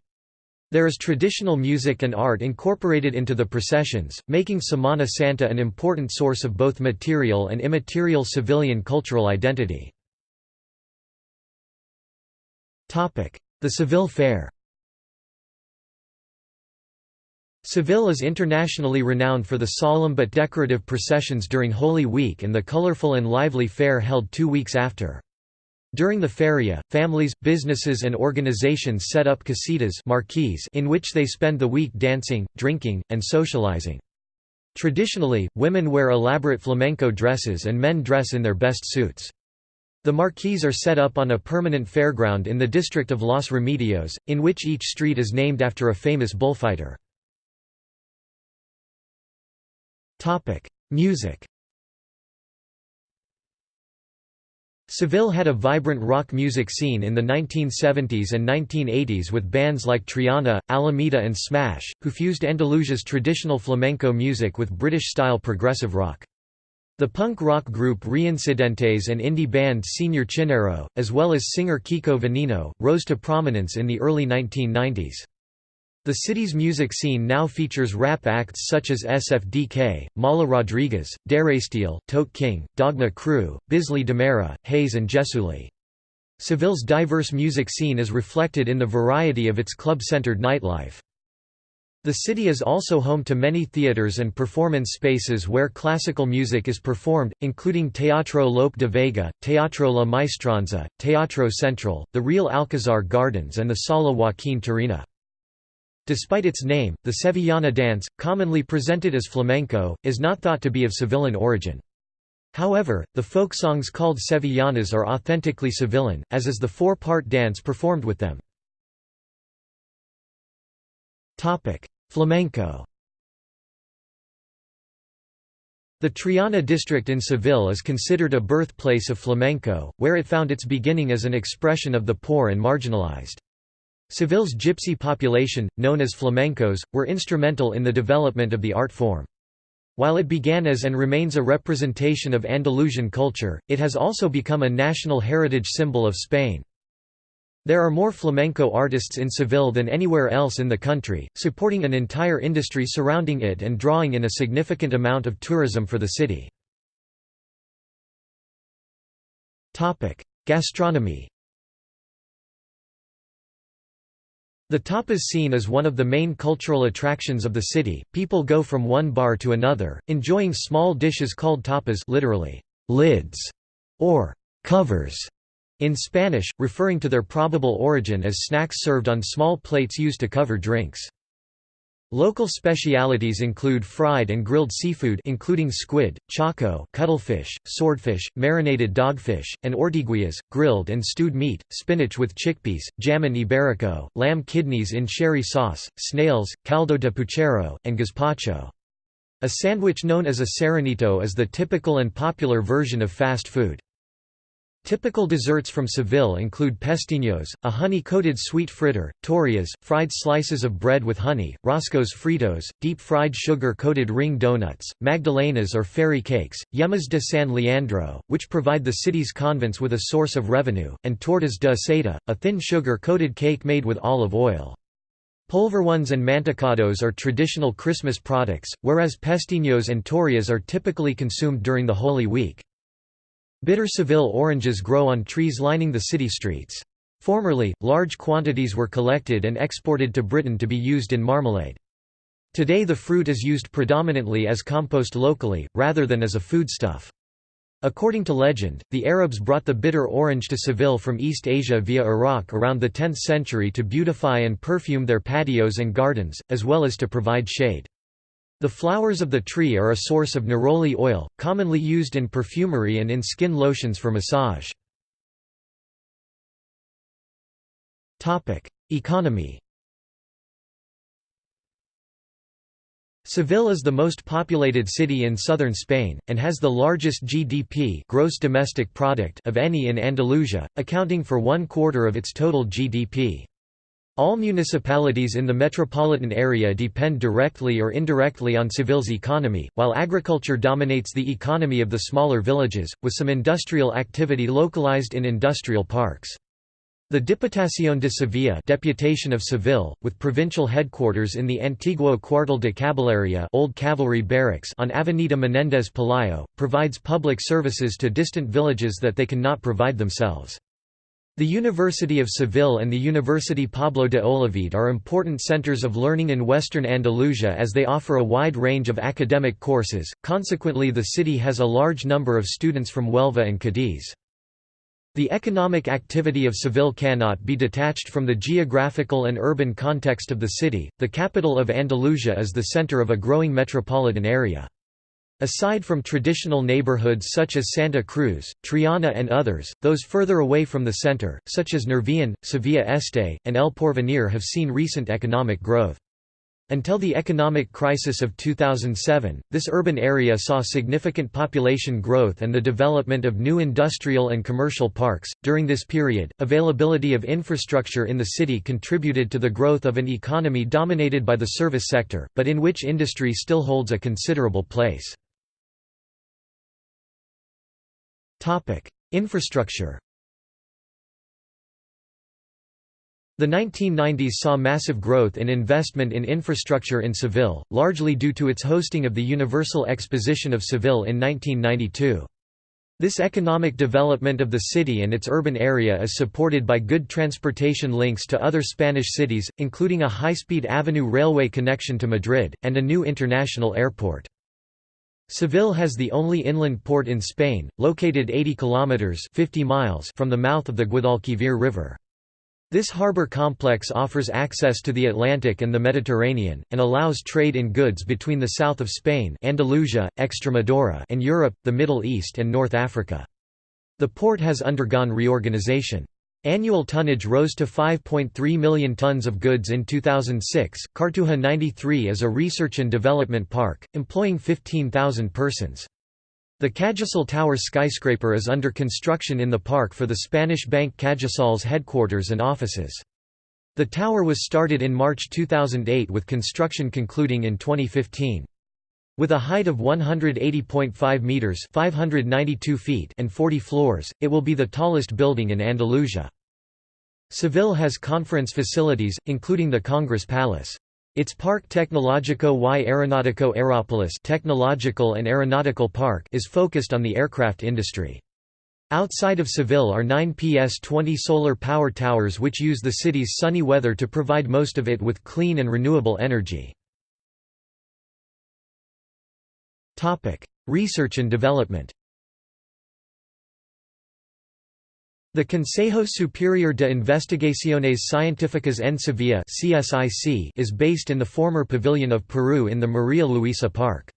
There is traditional music and art incorporated into the processions, making Semana Santa an important source of both material and immaterial civilian cultural identity. The Seville Fair Seville is internationally renowned for the solemn but decorative processions during Holy Week and the colorful and lively fair held two weeks after. During the feria, families, businesses and organizations set up casitas in which they spend the week dancing, drinking, and socializing. Traditionally, women wear elaborate flamenco dresses and men dress in their best suits. The marquees are set up on a permanent fairground in the district of Los Remedios, in which each street is named after a famous bullfighter. Topic: Music. Seville had a vibrant rock music scene in the 1970s and 1980s with bands like Triana, Alameda and Smash, who fused Andalusia's traditional flamenco music with British-style progressive rock. The punk rock group Reincidentes and indie band Señor Chinarro, as well as singer Kiko Veneno, rose to prominence in the early 1990s. The city's music scene now features rap acts such as SFDK, Mala Rodriguez, Daresteel, Tote King, Dogma Crew, Bisley Demera, Haze and Jesuli. Seville's diverse music scene is reflected in the variety of its club-centered nightlife. The city is also home to many theaters and performance spaces where classical music is performed, including Teatro Lope de Vega, Teatro La Maestranza, Teatro Central, the Real Alcazar Gardens and the Sala Joaquin Turina. Despite its name, the Sevillana dance, commonly presented as flamenco, is not thought to be of Sevillan origin. However, the folk songs called Sevillanas are authentically Sevillan, as is the four-part dance performed with them. Flamenco The Triana district in Seville is considered a birthplace of flamenco, where it found its beginning as an expression of the poor and marginalized. Seville's gypsy population, known as flamencos, were instrumental in the development of the art form. While it began as and remains a representation of Andalusian culture, it has also become a national heritage symbol of Spain. There are more flamenco artists in Seville than anywhere else in the country, supporting an entire industry surrounding it and drawing in a significant amount of tourism for the city. Gastronomy The tapas scene is one of the main cultural attractions of the city. People go from one bar to another, enjoying small dishes called tapas, literally lids or covers in Spanish, referring to their probable origin as snacks served on small plates used to cover drinks. Local specialities include fried and grilled seafood including squid, choco cuttlefish, swordfish, marinated dogfish, and ortiguillas, grilled and stewed meat, spinach with chickpeas, jamon iberico, lamb kidneys in sherry sauce, snails, caldo de puchero, and gazpacho. A sandwich known as a serranito is the typical and popular version of fast food. Typical desserts from Seville include pestiños, a honey-coated sweet fritter, torrijas, fried slices of bread with honey, roscos fritos, deep-fried sugar-coated ring donuts, magdalenas or fairy cakes, yemas de San Leandro, which provide the city's convents with a source of revenue, and tortas de aceite, a thin sugar-coated cake made with olive oil. Polvorones and mantecados are traditional Christmas products, whereas pestiños and torrijas are typically consumed during the Holy Week. Bitter Seville oranges grow on trees lining the city streets. Formerly, large quantities were collected and exported to Britain to be used in marmalade. Today the fruit is used predominantly as compost locally, rather than as a foodstuff. According to legend, the Arabs brought the bitter orange to Seville from East Asia via Iraq around the 10th century to beautify and perfume their patios and gardens, as well as to provide shade. The flowers of the tree are a source of neroli oil, commonly used in perfumery and in skin lotions for massage. Economy Seville is the most populated city in southern Spain, and has the largest GDP gross domestic product of any in Andalusia, accounting for one quarter of its total GDP. All municipalities in the metropolitan area depend directly or indirectly on Seville's economy, while agriculture dominates the economy of the smaller villages, with some industrial activity localized in industrial parks. The Diputación de Sevilla Deputation of Seville, with provincial headquarters in the Antiguo Cuartel de Caballería Old Cavalry Barracks on Avenida Menéndez Pelayo, provides public services to distant villages that they cannot provide themselves. The University of Seville and the University Pablo de Olavide are important centers of learning in western Andalusia as they offer a wide range of academic courses, consequently the city has a large number of students from Huelva and Cadiz. The economic activity of Seville cannot be detached from the geographical and urban context of the city. The capital of Andalusia is the center of a growing metropolitan area. Aside from traditional neighborhoods such as Santa Cruz, Triana and others, those further away from the center, such as Nervión, Sevilla Este, and El Porvenir have seen recent economic growth. Until the economic crisis of 2007, this urban area saw significant population growth and the development of new industrial and commercial parks. During this period, availability of infrastructure in the city contributed to the growth of an economy dominated by the service sector, but in which industry still holds a considerable place. Topic: Infrastructure. The 1990s saw massive growth in investment in infrastructure in Seville, largely due to its hosting of the Universal Exposition of Seville in 1992. This economic development of the city and its urban area is supported by good transportation links to other Spanish cities, including a high-speed avenue railway connection to Madrid, and a new international airport. Seville has the only inland port in Spain, located 80 kilometers (50 miles) from the mouth of the Guadalquivir River. This harbour complex offers access to the Atlantic and the Mediterranean, and allows trade in goods between the south of Spain Andalusia, Extremadura and Europe, the Middle East and North Africa. The port has undergone reorganization. Annual tonnage rose to 5.3 million tons of goods in 2006. Cartuja 93 is a research and development park, employing 15,000 persons. The Cajasol Tower skyscraper is under construction in the park for the Spanish bank Cajasol's headquarters and offices. The tower was started in March 2008 with construction concluding in 2015. With a height of 180.5 meters (592 feet) and 40 floors, it will be the tallest building in Andalusia. Seville has conference facilities, including the Congress Palace. Its Parque Tecnológico y Aeronáutico Aerópolis technological and aeronautical park is focused on the aircraft industry. Outside of Seville are nine PS-20 solar power towers which use the city's sunny weather to provide most of it with clean and renewable energy. Research and development The Consejo Superior de Investigaciones Científicas en Sevilla is based in the former Pavilion of Peru in the Maria Luisa Park.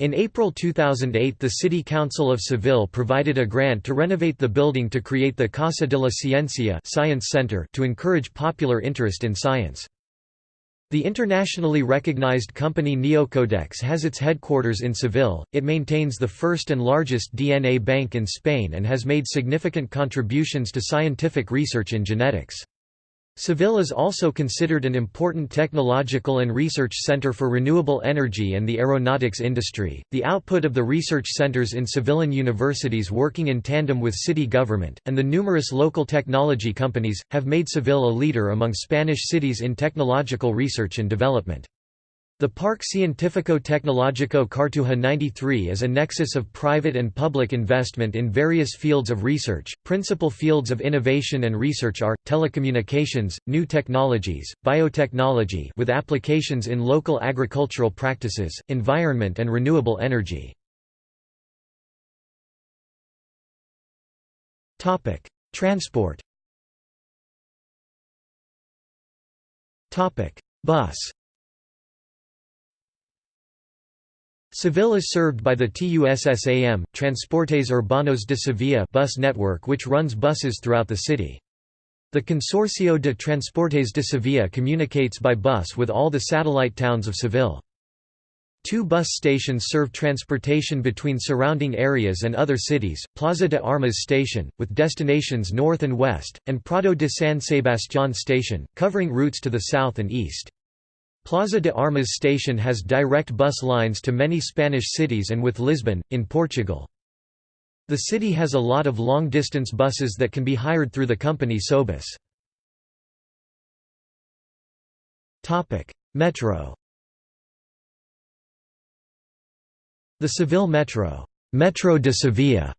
In April 2008 the City Council of Seville provided a grant to renovate the building to create the Casa de la Ciencia Science Center to encourage popular interest in science. The internationally recognized company Neocodex has its headquarters in Seville. It maintains the first and largest DNA bank in Spain and has made significant contributions to scientific research in genetics. Seville is also considered an important technological and research center for renewable energy and the aeronautics industry. The output of the research centers in Sevillian universities working in tandem with city government, and the numerous local technology companies, have made Seville a leader among Spanish cities in technological research and development. The Parque Científico-Tecnológico Cartuja 93 is a nexus of private and public investment in various fields of research. Principal fields of innovation and research are telecommunications, new technologies, biotechnology with applications in local agricultural practices, environment and renewable energy. Topic: Transport. Topic: Bus. Seville is served by the TUSSAM, Transportes Urbanos de Sevilla bus network which runs buses throughout the city. The Consorcio de Transportes de Sevilla communicates by bus with all the satellite towns of Seville. Two bus stations serve transportation between surrounding areas and other cities, Plaza de Armas Station, with destinations north and west, and Prado de San Sebastián Station, covering routes to the south and east. Plaza de Armas station has direct bus lines to many Spanish cities and with Lisbon, in Portugal. The city has a lot of long-distance buses that can be hired through the company Sobus. Metro The Seville Metro, Metro de Sevilla,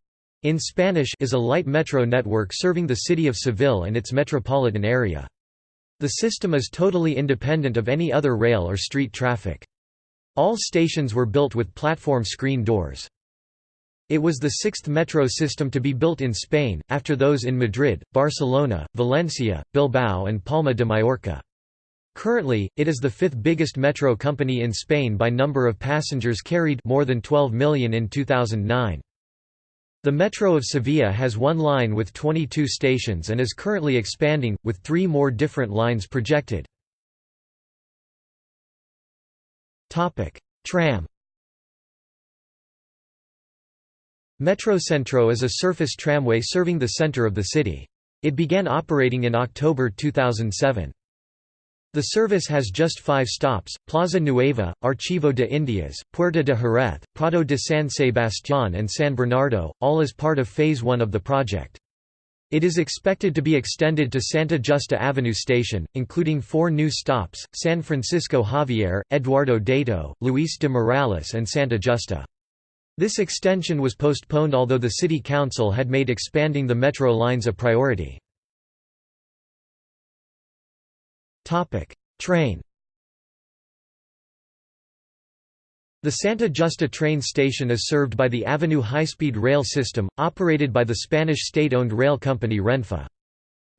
in Spanish is a light metro network serving the city of Seville and its metropolitan area. The system is totally independent of any other rail or street traffic. All stations were built with platform screen doors. It was the sixth metro system to be built in Spain, after those in Madrid, Barcelona, Valencia, Bilbao and Palma de Mallorca. Currently, it is the fifth biggest metro company in Spain by number of passengers carried more than 12 million in 2009. The Metro of Sevilla has one line with 22 stations and is currently expanding, with three more different lines projected. Tram Metrocentro is a surface tramway serving the center of the city. It began operating in October 2007. The service has just five stops, Plaza Nueva, Archivo de Indias, Puerta de Jerez, Prado de San Sebastián and San Bernardo, all as part of Phase 1 of the project. It is expected to be extended to Santa Justa Avenue Station, including four new stops, San Francisco Javier, Eduardo Dato, Luis de Morales and Santa Justa. This extension was postponed although the City Council had made expanding the metro lines a priority. Train. The Santa Justa train station is served by the Avenue high-speed rail system, operated by the Spanish state-owned rail company Renfe.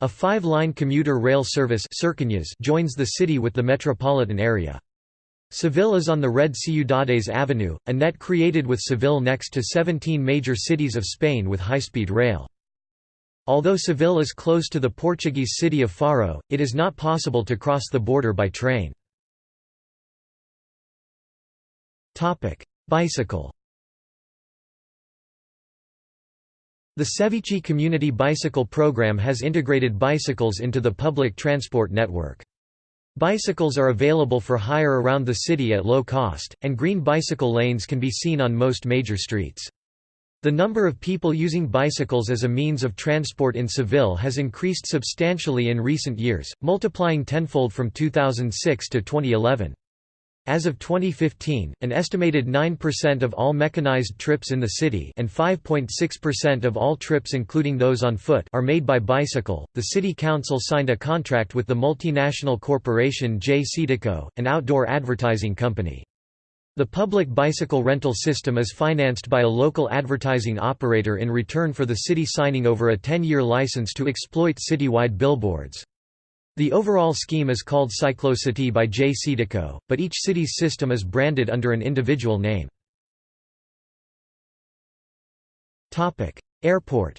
A five-line commuter rail service joins the city with the metropolitan area. Seville is on the Red Ciudades Avenue, a net created with Seville next to 17 major cities of Spain with high-speed rail. Although Seville is close to the Portuguese city of Faro, it is not possible to cross the border by train. Bicycle The Sevici Community Bicycle Program has integrated bicycles into the public transport network. Bicycles are available for hire around the city at low cost, and green bicycle lanes can be seen on most major streets. The number of people using bicycles as a means of transport in Seville has increased substantially in recent years, multiplying tenfold from 2006 to 2011. As of 2015, an estimated 9% of all mechanized trips in the city and 5.6% of all trips including those on foot are made by bicycle. The city council signed a contract with the multinational corporation J. JCDecaux, an outdoor advertising company. The public bicycle rental system is financed by a local advertising operator in return for the city signing over a 10-year license to exploit citywide billboards. The overall scheme is called Cyclocity by JCDecaux, but each city's system is branded under an individual name. Airport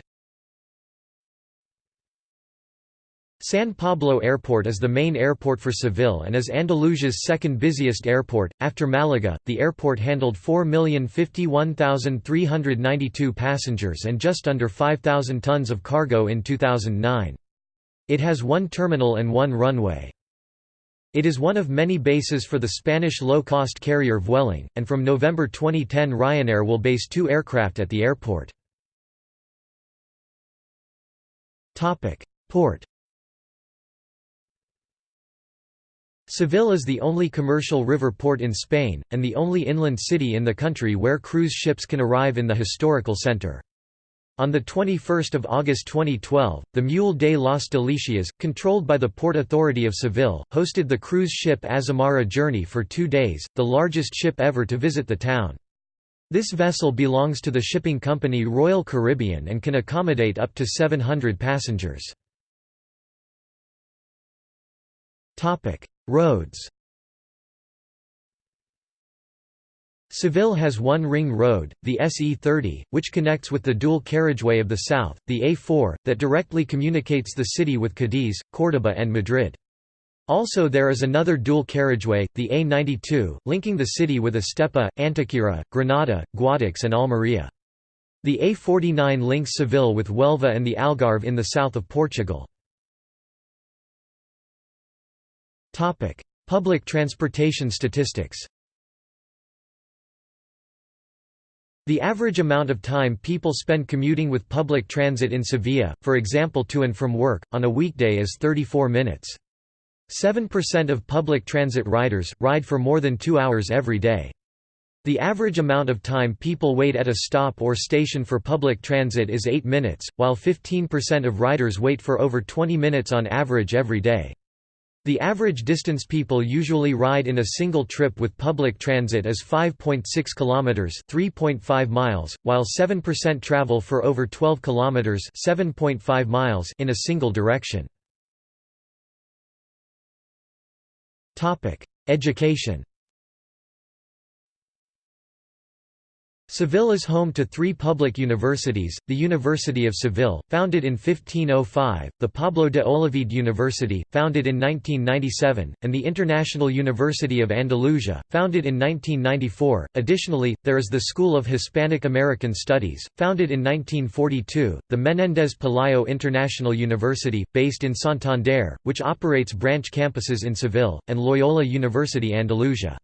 San Pablo Airport is the main airport for Seville and is Andalusia's second busiest airport. After Malaga, the airport handled 4,051,392 passengers and just under 5,000 tons of cargo in 2009. It has one terminal and one runway. It is one of many bases for the Spanish low-cost carrier Vueling, and from November 2010 Ryanair will base two aircraft at the airport. Port Seville is the only commercial river port in Spain, and the only inland city in the country where cruise ships can arrive in the historical centre. On 21 August 2012, the Muelle de las Delicias, controlled by the Port Authority of Seville, hosted the cruise ship Azamara Journey for two days, the largest ship ever to visit the town. This vessel belongs to the shipping company Royal Caribbean and can accommodate up to 700 passengers. Roads Seville has one ring road, the SE30, which connects with the dual carriageway of the south, the A4, that directly communicates the city with Cadiz, Córdoba and Madrid. Also there is another dual carriageway, the A92, linking the city with Estepa, Antequera, Granada, Guadix and Almería. The A49 links Seville with Huelva and the Algarve in the south of Portugal. Public transportation statistics The average amount of time people spend commuting with public transit in Sevilla, for example to and from work, on a weekday is 34 minutes. 7% of public transit riders, ride for more than two hours every day. The average amount of time people wait at a stop or station for public transit is 8 minutes, while 15% of riders wait for over 20 minutes on average every day. The average distance people usually ride in a single trip with public transit is 5.6 kilometers, 3.5 miles, while 7% travel for over 12 kilometers, 7.5 miles in a single direction. Topic: Education Seville is home to three public universities, the University of Seville, founded in 1505, the Pablo de Olavide University, founded in 1997, and the International University of Andalusia, founded in 1994. Additionally, there is the School of Hispanic American Studies, founded in 1942, the Menéndez Pelayo International University, based in Santander, which operates branch campuses in Seville, and Loyola University Andalusia.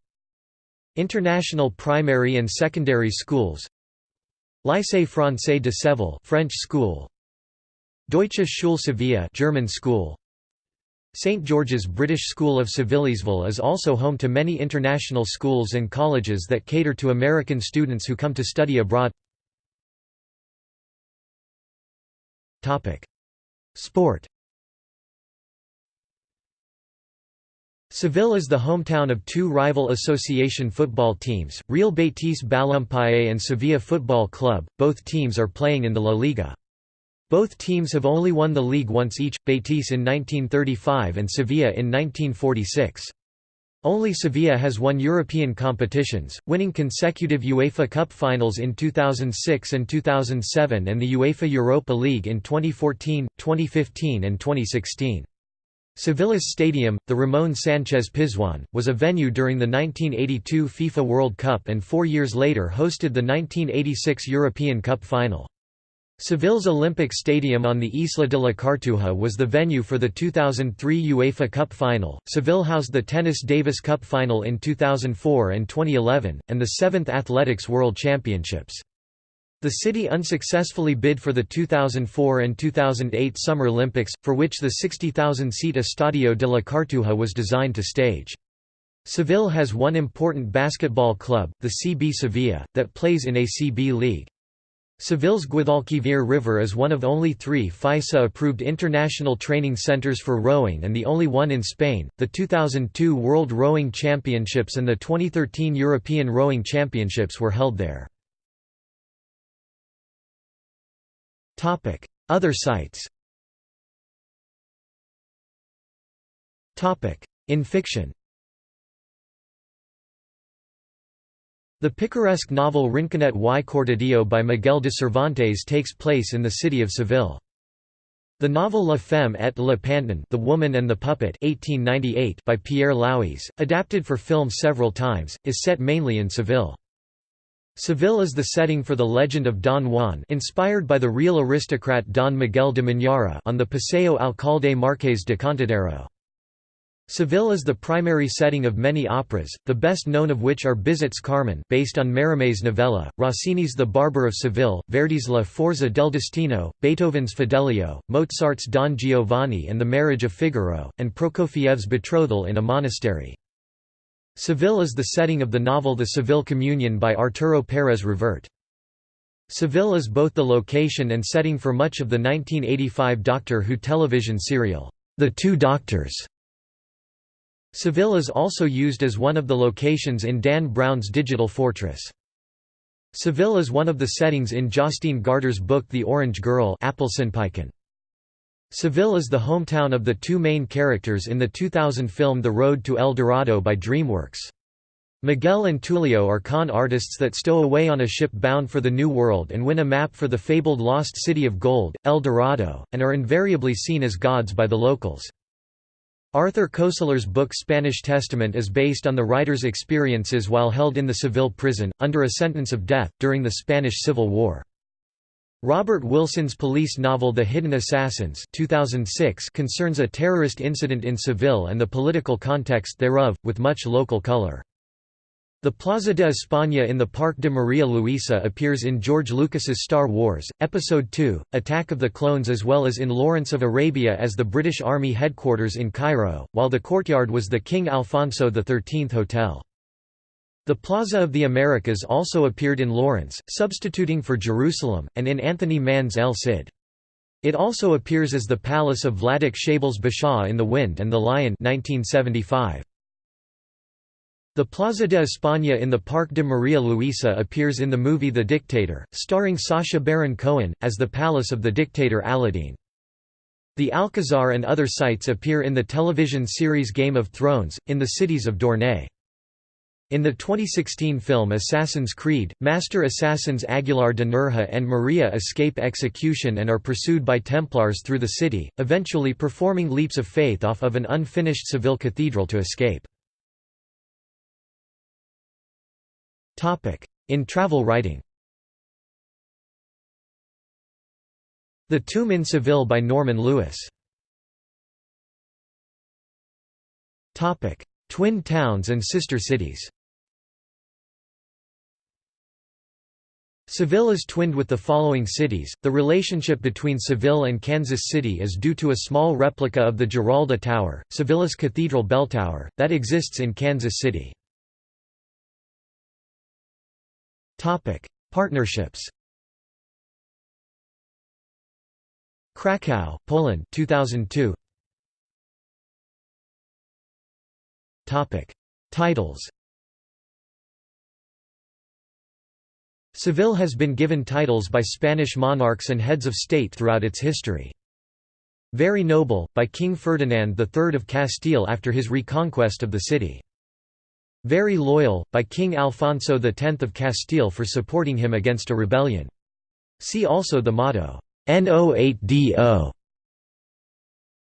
International primary and secondary schools. Lycée Français de Séville French school. Deutsche Schule Sevilla German school. St George's British School of Sevillesville is also home to many international schools and colleges that cater to American students who come to study abroad. Topic. Sport Seville is the hometown of two rival association football teams, Real Betis Balompié and Sevilla Football Club, both teams are playing in the La Liga. Both teams have only won the league once each, Betis in 1935 and Sevilla in 1946. Only Sevilla has won European competitions, winning consecutive UEFA Cup finals in 2006 and 2007 and the UEFA Europa League in 2014, 2015 and 2016. Sevilla's stadium, the Ramon Sánchez Pizjuan, was a venue during the 1982 FIFA World Cup and four years later hosted the 1986 European Cup final. Seville's Olympic Stadium on the Isla de la Cartuja was the venue for the 2003 UEFA Cup final. Seville housed the Tennis Davis Cup final in 2004 and 2011, and the seventh Athletics World Championships. The city unsuccessfully bid for the 2004 and 2008 Summer Olympics, for which the 60,000-seat Estadio de la Cartuja was designed to stage. Seville has one important basketball club, the CB Sevilla, that plays in a CB league. Seville's Guadalquivir River is one of only three FISA-approved international training centers for rowing and the only one in Spain. The 2002 World Rowing Championships and the 2013 European Rowing Championships were held there. Other sites In fiction The picaresque novel Rinconete y Cortadillo by Miguel de Cervantes takes place in the city of Seville. The novel La Femme et le Pantin The Woman and the Puppet 1898 by Pierre Louys, adapted for film several times, is set mainly in Seville. Seville is the setting for the legend of Don Juan inspired by the real aristocrat Don Miguel de Mañara on the Paseo Alcalde Marqués de Contadero. Seville is the primary setting of many operas, the best known of which are Bizet's Carmen based on Mérimées' novella, Rossini's The Barber of Seville, Verdi's La Forza del Destino, Beethoven's Fidelio, Mozart's Don Giovanni and The Marriage of Figaro, and Prokofiev's Betrothal in a Monastery. Seville is the setting of the novel The Seville Communion by Arturo Pérez Reverte. Seville is both the location and setting for much of the 1985 Doctor Who television serial, The Two Doctors. Seville is also used as one of the locations in Dan Brown's Digital Fortress. Seville is one of the settings in Jostein Gaarder's book The Orange Girl Seville is the hometown of the two main characters in the 2000 film The Road to El Dorado by DreamWorks. Miguel and Tulio are con artists that stow away on a ship bound for the New World and win a map for the fabled lost city of gold, El Dorado, and are invariably seen as gods by the locals. Arthur Koestler's book Spanish Testament is based on the writer's experiences while held in the Seville prison, under a sentence of death, during the Spanish Civil War. Robert Wilson's police novel The Hidden Assassins 2006 concerns a terrorist incident in Seville and the political context thereof, with much local color. The Plaza de España in the Parque de Maria Luisa appears in George Lucas's Star Wars, Episode II, Attack of the Clones as well as in Lawrence of Arabia as the British Army headquarters in Cairo, while the courtyard was the King Alfonso XIII Hotel. The Plaza of the Americas also appeared in Lawrence, substituting for Jerusalem, and in Anthony Mann's El Cid. It also appears as the palace of Vladek Sheybal's Bashaw in The Wind and the Lion 1975. The Plaza de España in the Parque de Maria Luisa appears in the movie The Dictator, starring Sacha Baron Cohen, as the palace of the dictator Aladdin. The Alcazar and other sites appear in the television series Game of Thrones, in the cities of Dorne. In the 2016 film Assassin's Creed, master assassins Aguilar de Nerja and Maria escape execution and are pursued by Templars through the city, eventually performing leaps of faith off of an unfinished Seville cathedral to escape. In travel writing. The Tomb in Seville by Norman Lewis. Twin towns and sister cities Seville is twinned with the following cities. The relationship between Seville and Kansas City is due to a small replica of the Giralda Tower, Seville's cathedral bell tower, that exists in Kansas City. Topic: Partnerships. Krakow, Poland, 2002. Topic: Titles. Seville has been given titles by Spanish monarchs and heads of state throughout its history. Very Noble, by King Ferdinand III of Castile after his reconquest of the city. Very Loyal, by King Alfonso X of Castile for supporting him against a rebellion. See also the motto, No8DO.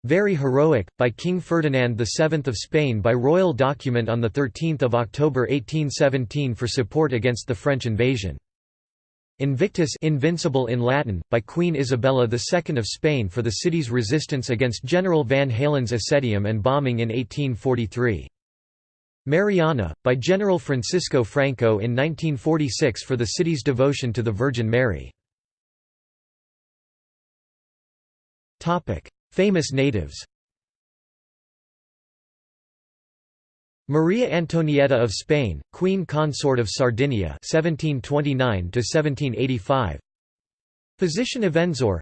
Very Heroic, by King Ferdinand VII of Spain by royal document on 13 October 1817 for support against the French invasion. Invictus Invincible in Latin, by Queen Isabella II of Spain for the city's resistance against General Van Halen's ascetium and bombing in 1843. Mariana, by General Francisco Franco in 1946 for the city's devotion to the Virgin Mary. Famous natives Maria Antonietta of Spain, Queen Consort of Sardinia 1729 1785 Physician Avenzoar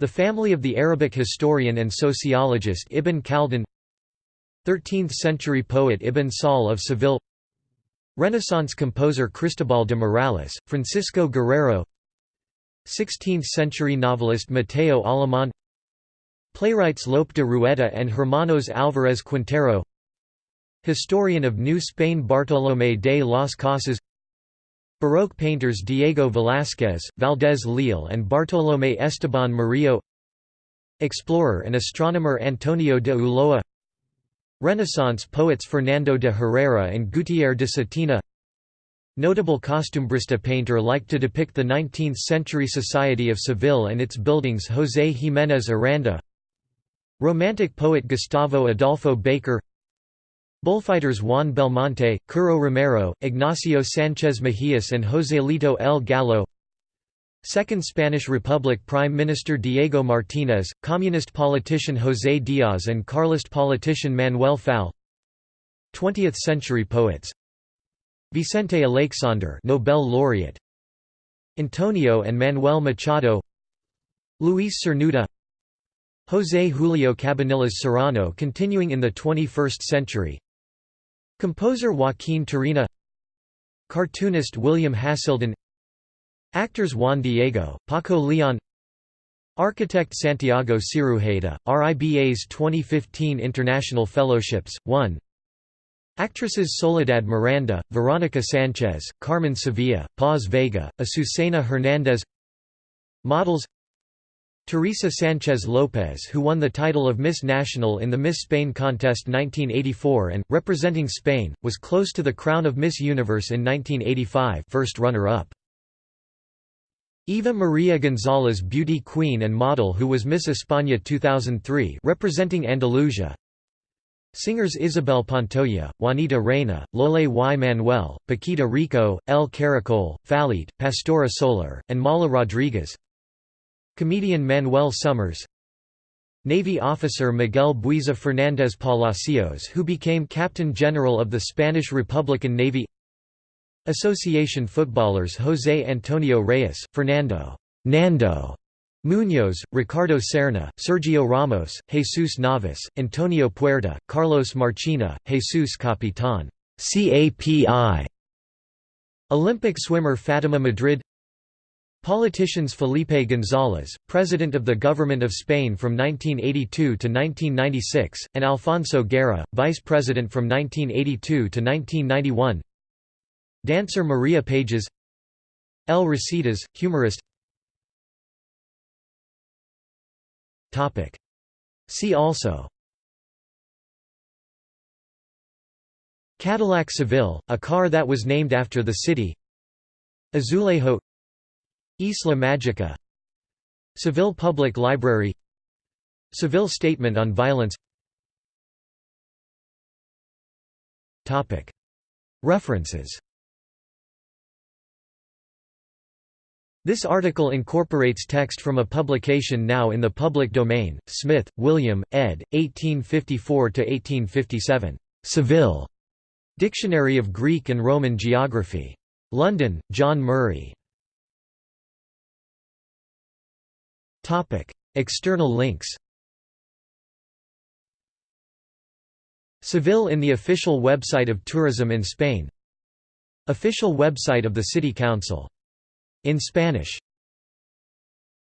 The family of the Arabic historian and sociologist Ibn Khaldun. 13th-century poet Ibn Sahl of Seville. Renaissance composer Cristobal de Morales, Francisco Guerrero. 16th-century novelist Mateo Alemán. Playwrights Lope de Rueda and Hermanos Álvarez Quintero Historian of New Spain Bartolomé de las Casas. Baroque painters Diego Velázquez, Valdés Leal and Bartolomé Esteban Murillo. Explorer and astronomer Antonio de Ulloa. Renaissance poets Fernando de Herrera and Gutiérrez de Cetina. Notable costumbrista painter like to depict the 19th-century society of Seville and its buildings José Jiménez Aranda. Romantic poet Gustavo Adolfo Bécquer Bullfighters Juan Belmonte, Curro Romero, Ignacio Sánchez Mejías and Joselito El Gallo. Second Spanish Republic Prime Minister Diego Martínez, Communist politician José Díaz and Carlist politician Manuel Fall 20th-century poets. Vicente Aleixandre Nobel laureate. Antonio and Manuel Machado. Luis Cernuda. José Julio Cabanillas Serrano continuing in the 21st century Composer Joaquín Turina Cartoonist William Haselden Actors Juan Diego, Paco Leon Architect Santiago Cirujeda, RIBA's 2015 International Fellowships, 1 Actresses Soledad Miranda, Veronica Sanchez, Carmen Sevilla, Paz Vega, Azucena Hernandez. Models Teresa Sanchez Lopez who won the title of Miss National in the Miss Spain contest 1984 and, representing Spain, was close to the crown of Miss Universe in 1985 first runner-up. Eva Maria González beauty queen and model who was Miss España 2003 representing Andalusia Singers Isabel Pantoja, Juanita Reina, Lole y Manuel, Paquita Rico, El Caracol, Falete, Pastora Soler, and Mala Rodriguez Comedian Manuel Summers Navy officer Miguel Buiza Fernández Palacios who became Captain General of the Spanish Republican Navy Association footballers José Antonio Reyes, Fernando Nando Muñoz, Ricardo Serna, Sergio Ramos, Jesus Navas, Antonio Puerta, Carlos Marchena, Jesus Capitan CAPI Olympic swimmer Fatima Madrid Politicians Felipe González, President of the Government of Spain from 1982 to 1996, and Alfonso Guerra, Vice President from 1982 to 1991 Dancer Maria Pages. El Risitas, humorist. See also. Cadillac Seville, a car that was named after the city. Azulejo Isla Magica Seville Public Library Seville Statement on Violence References This article incorporates text from a publication now in the public domain, Smith, William, ed., 1854–1857. Seville. Dictionary of Greek and Roman Geography. London, John Murray. External links Seville in the official website of Tourism in Spain. Official website of the City Council. In Spanish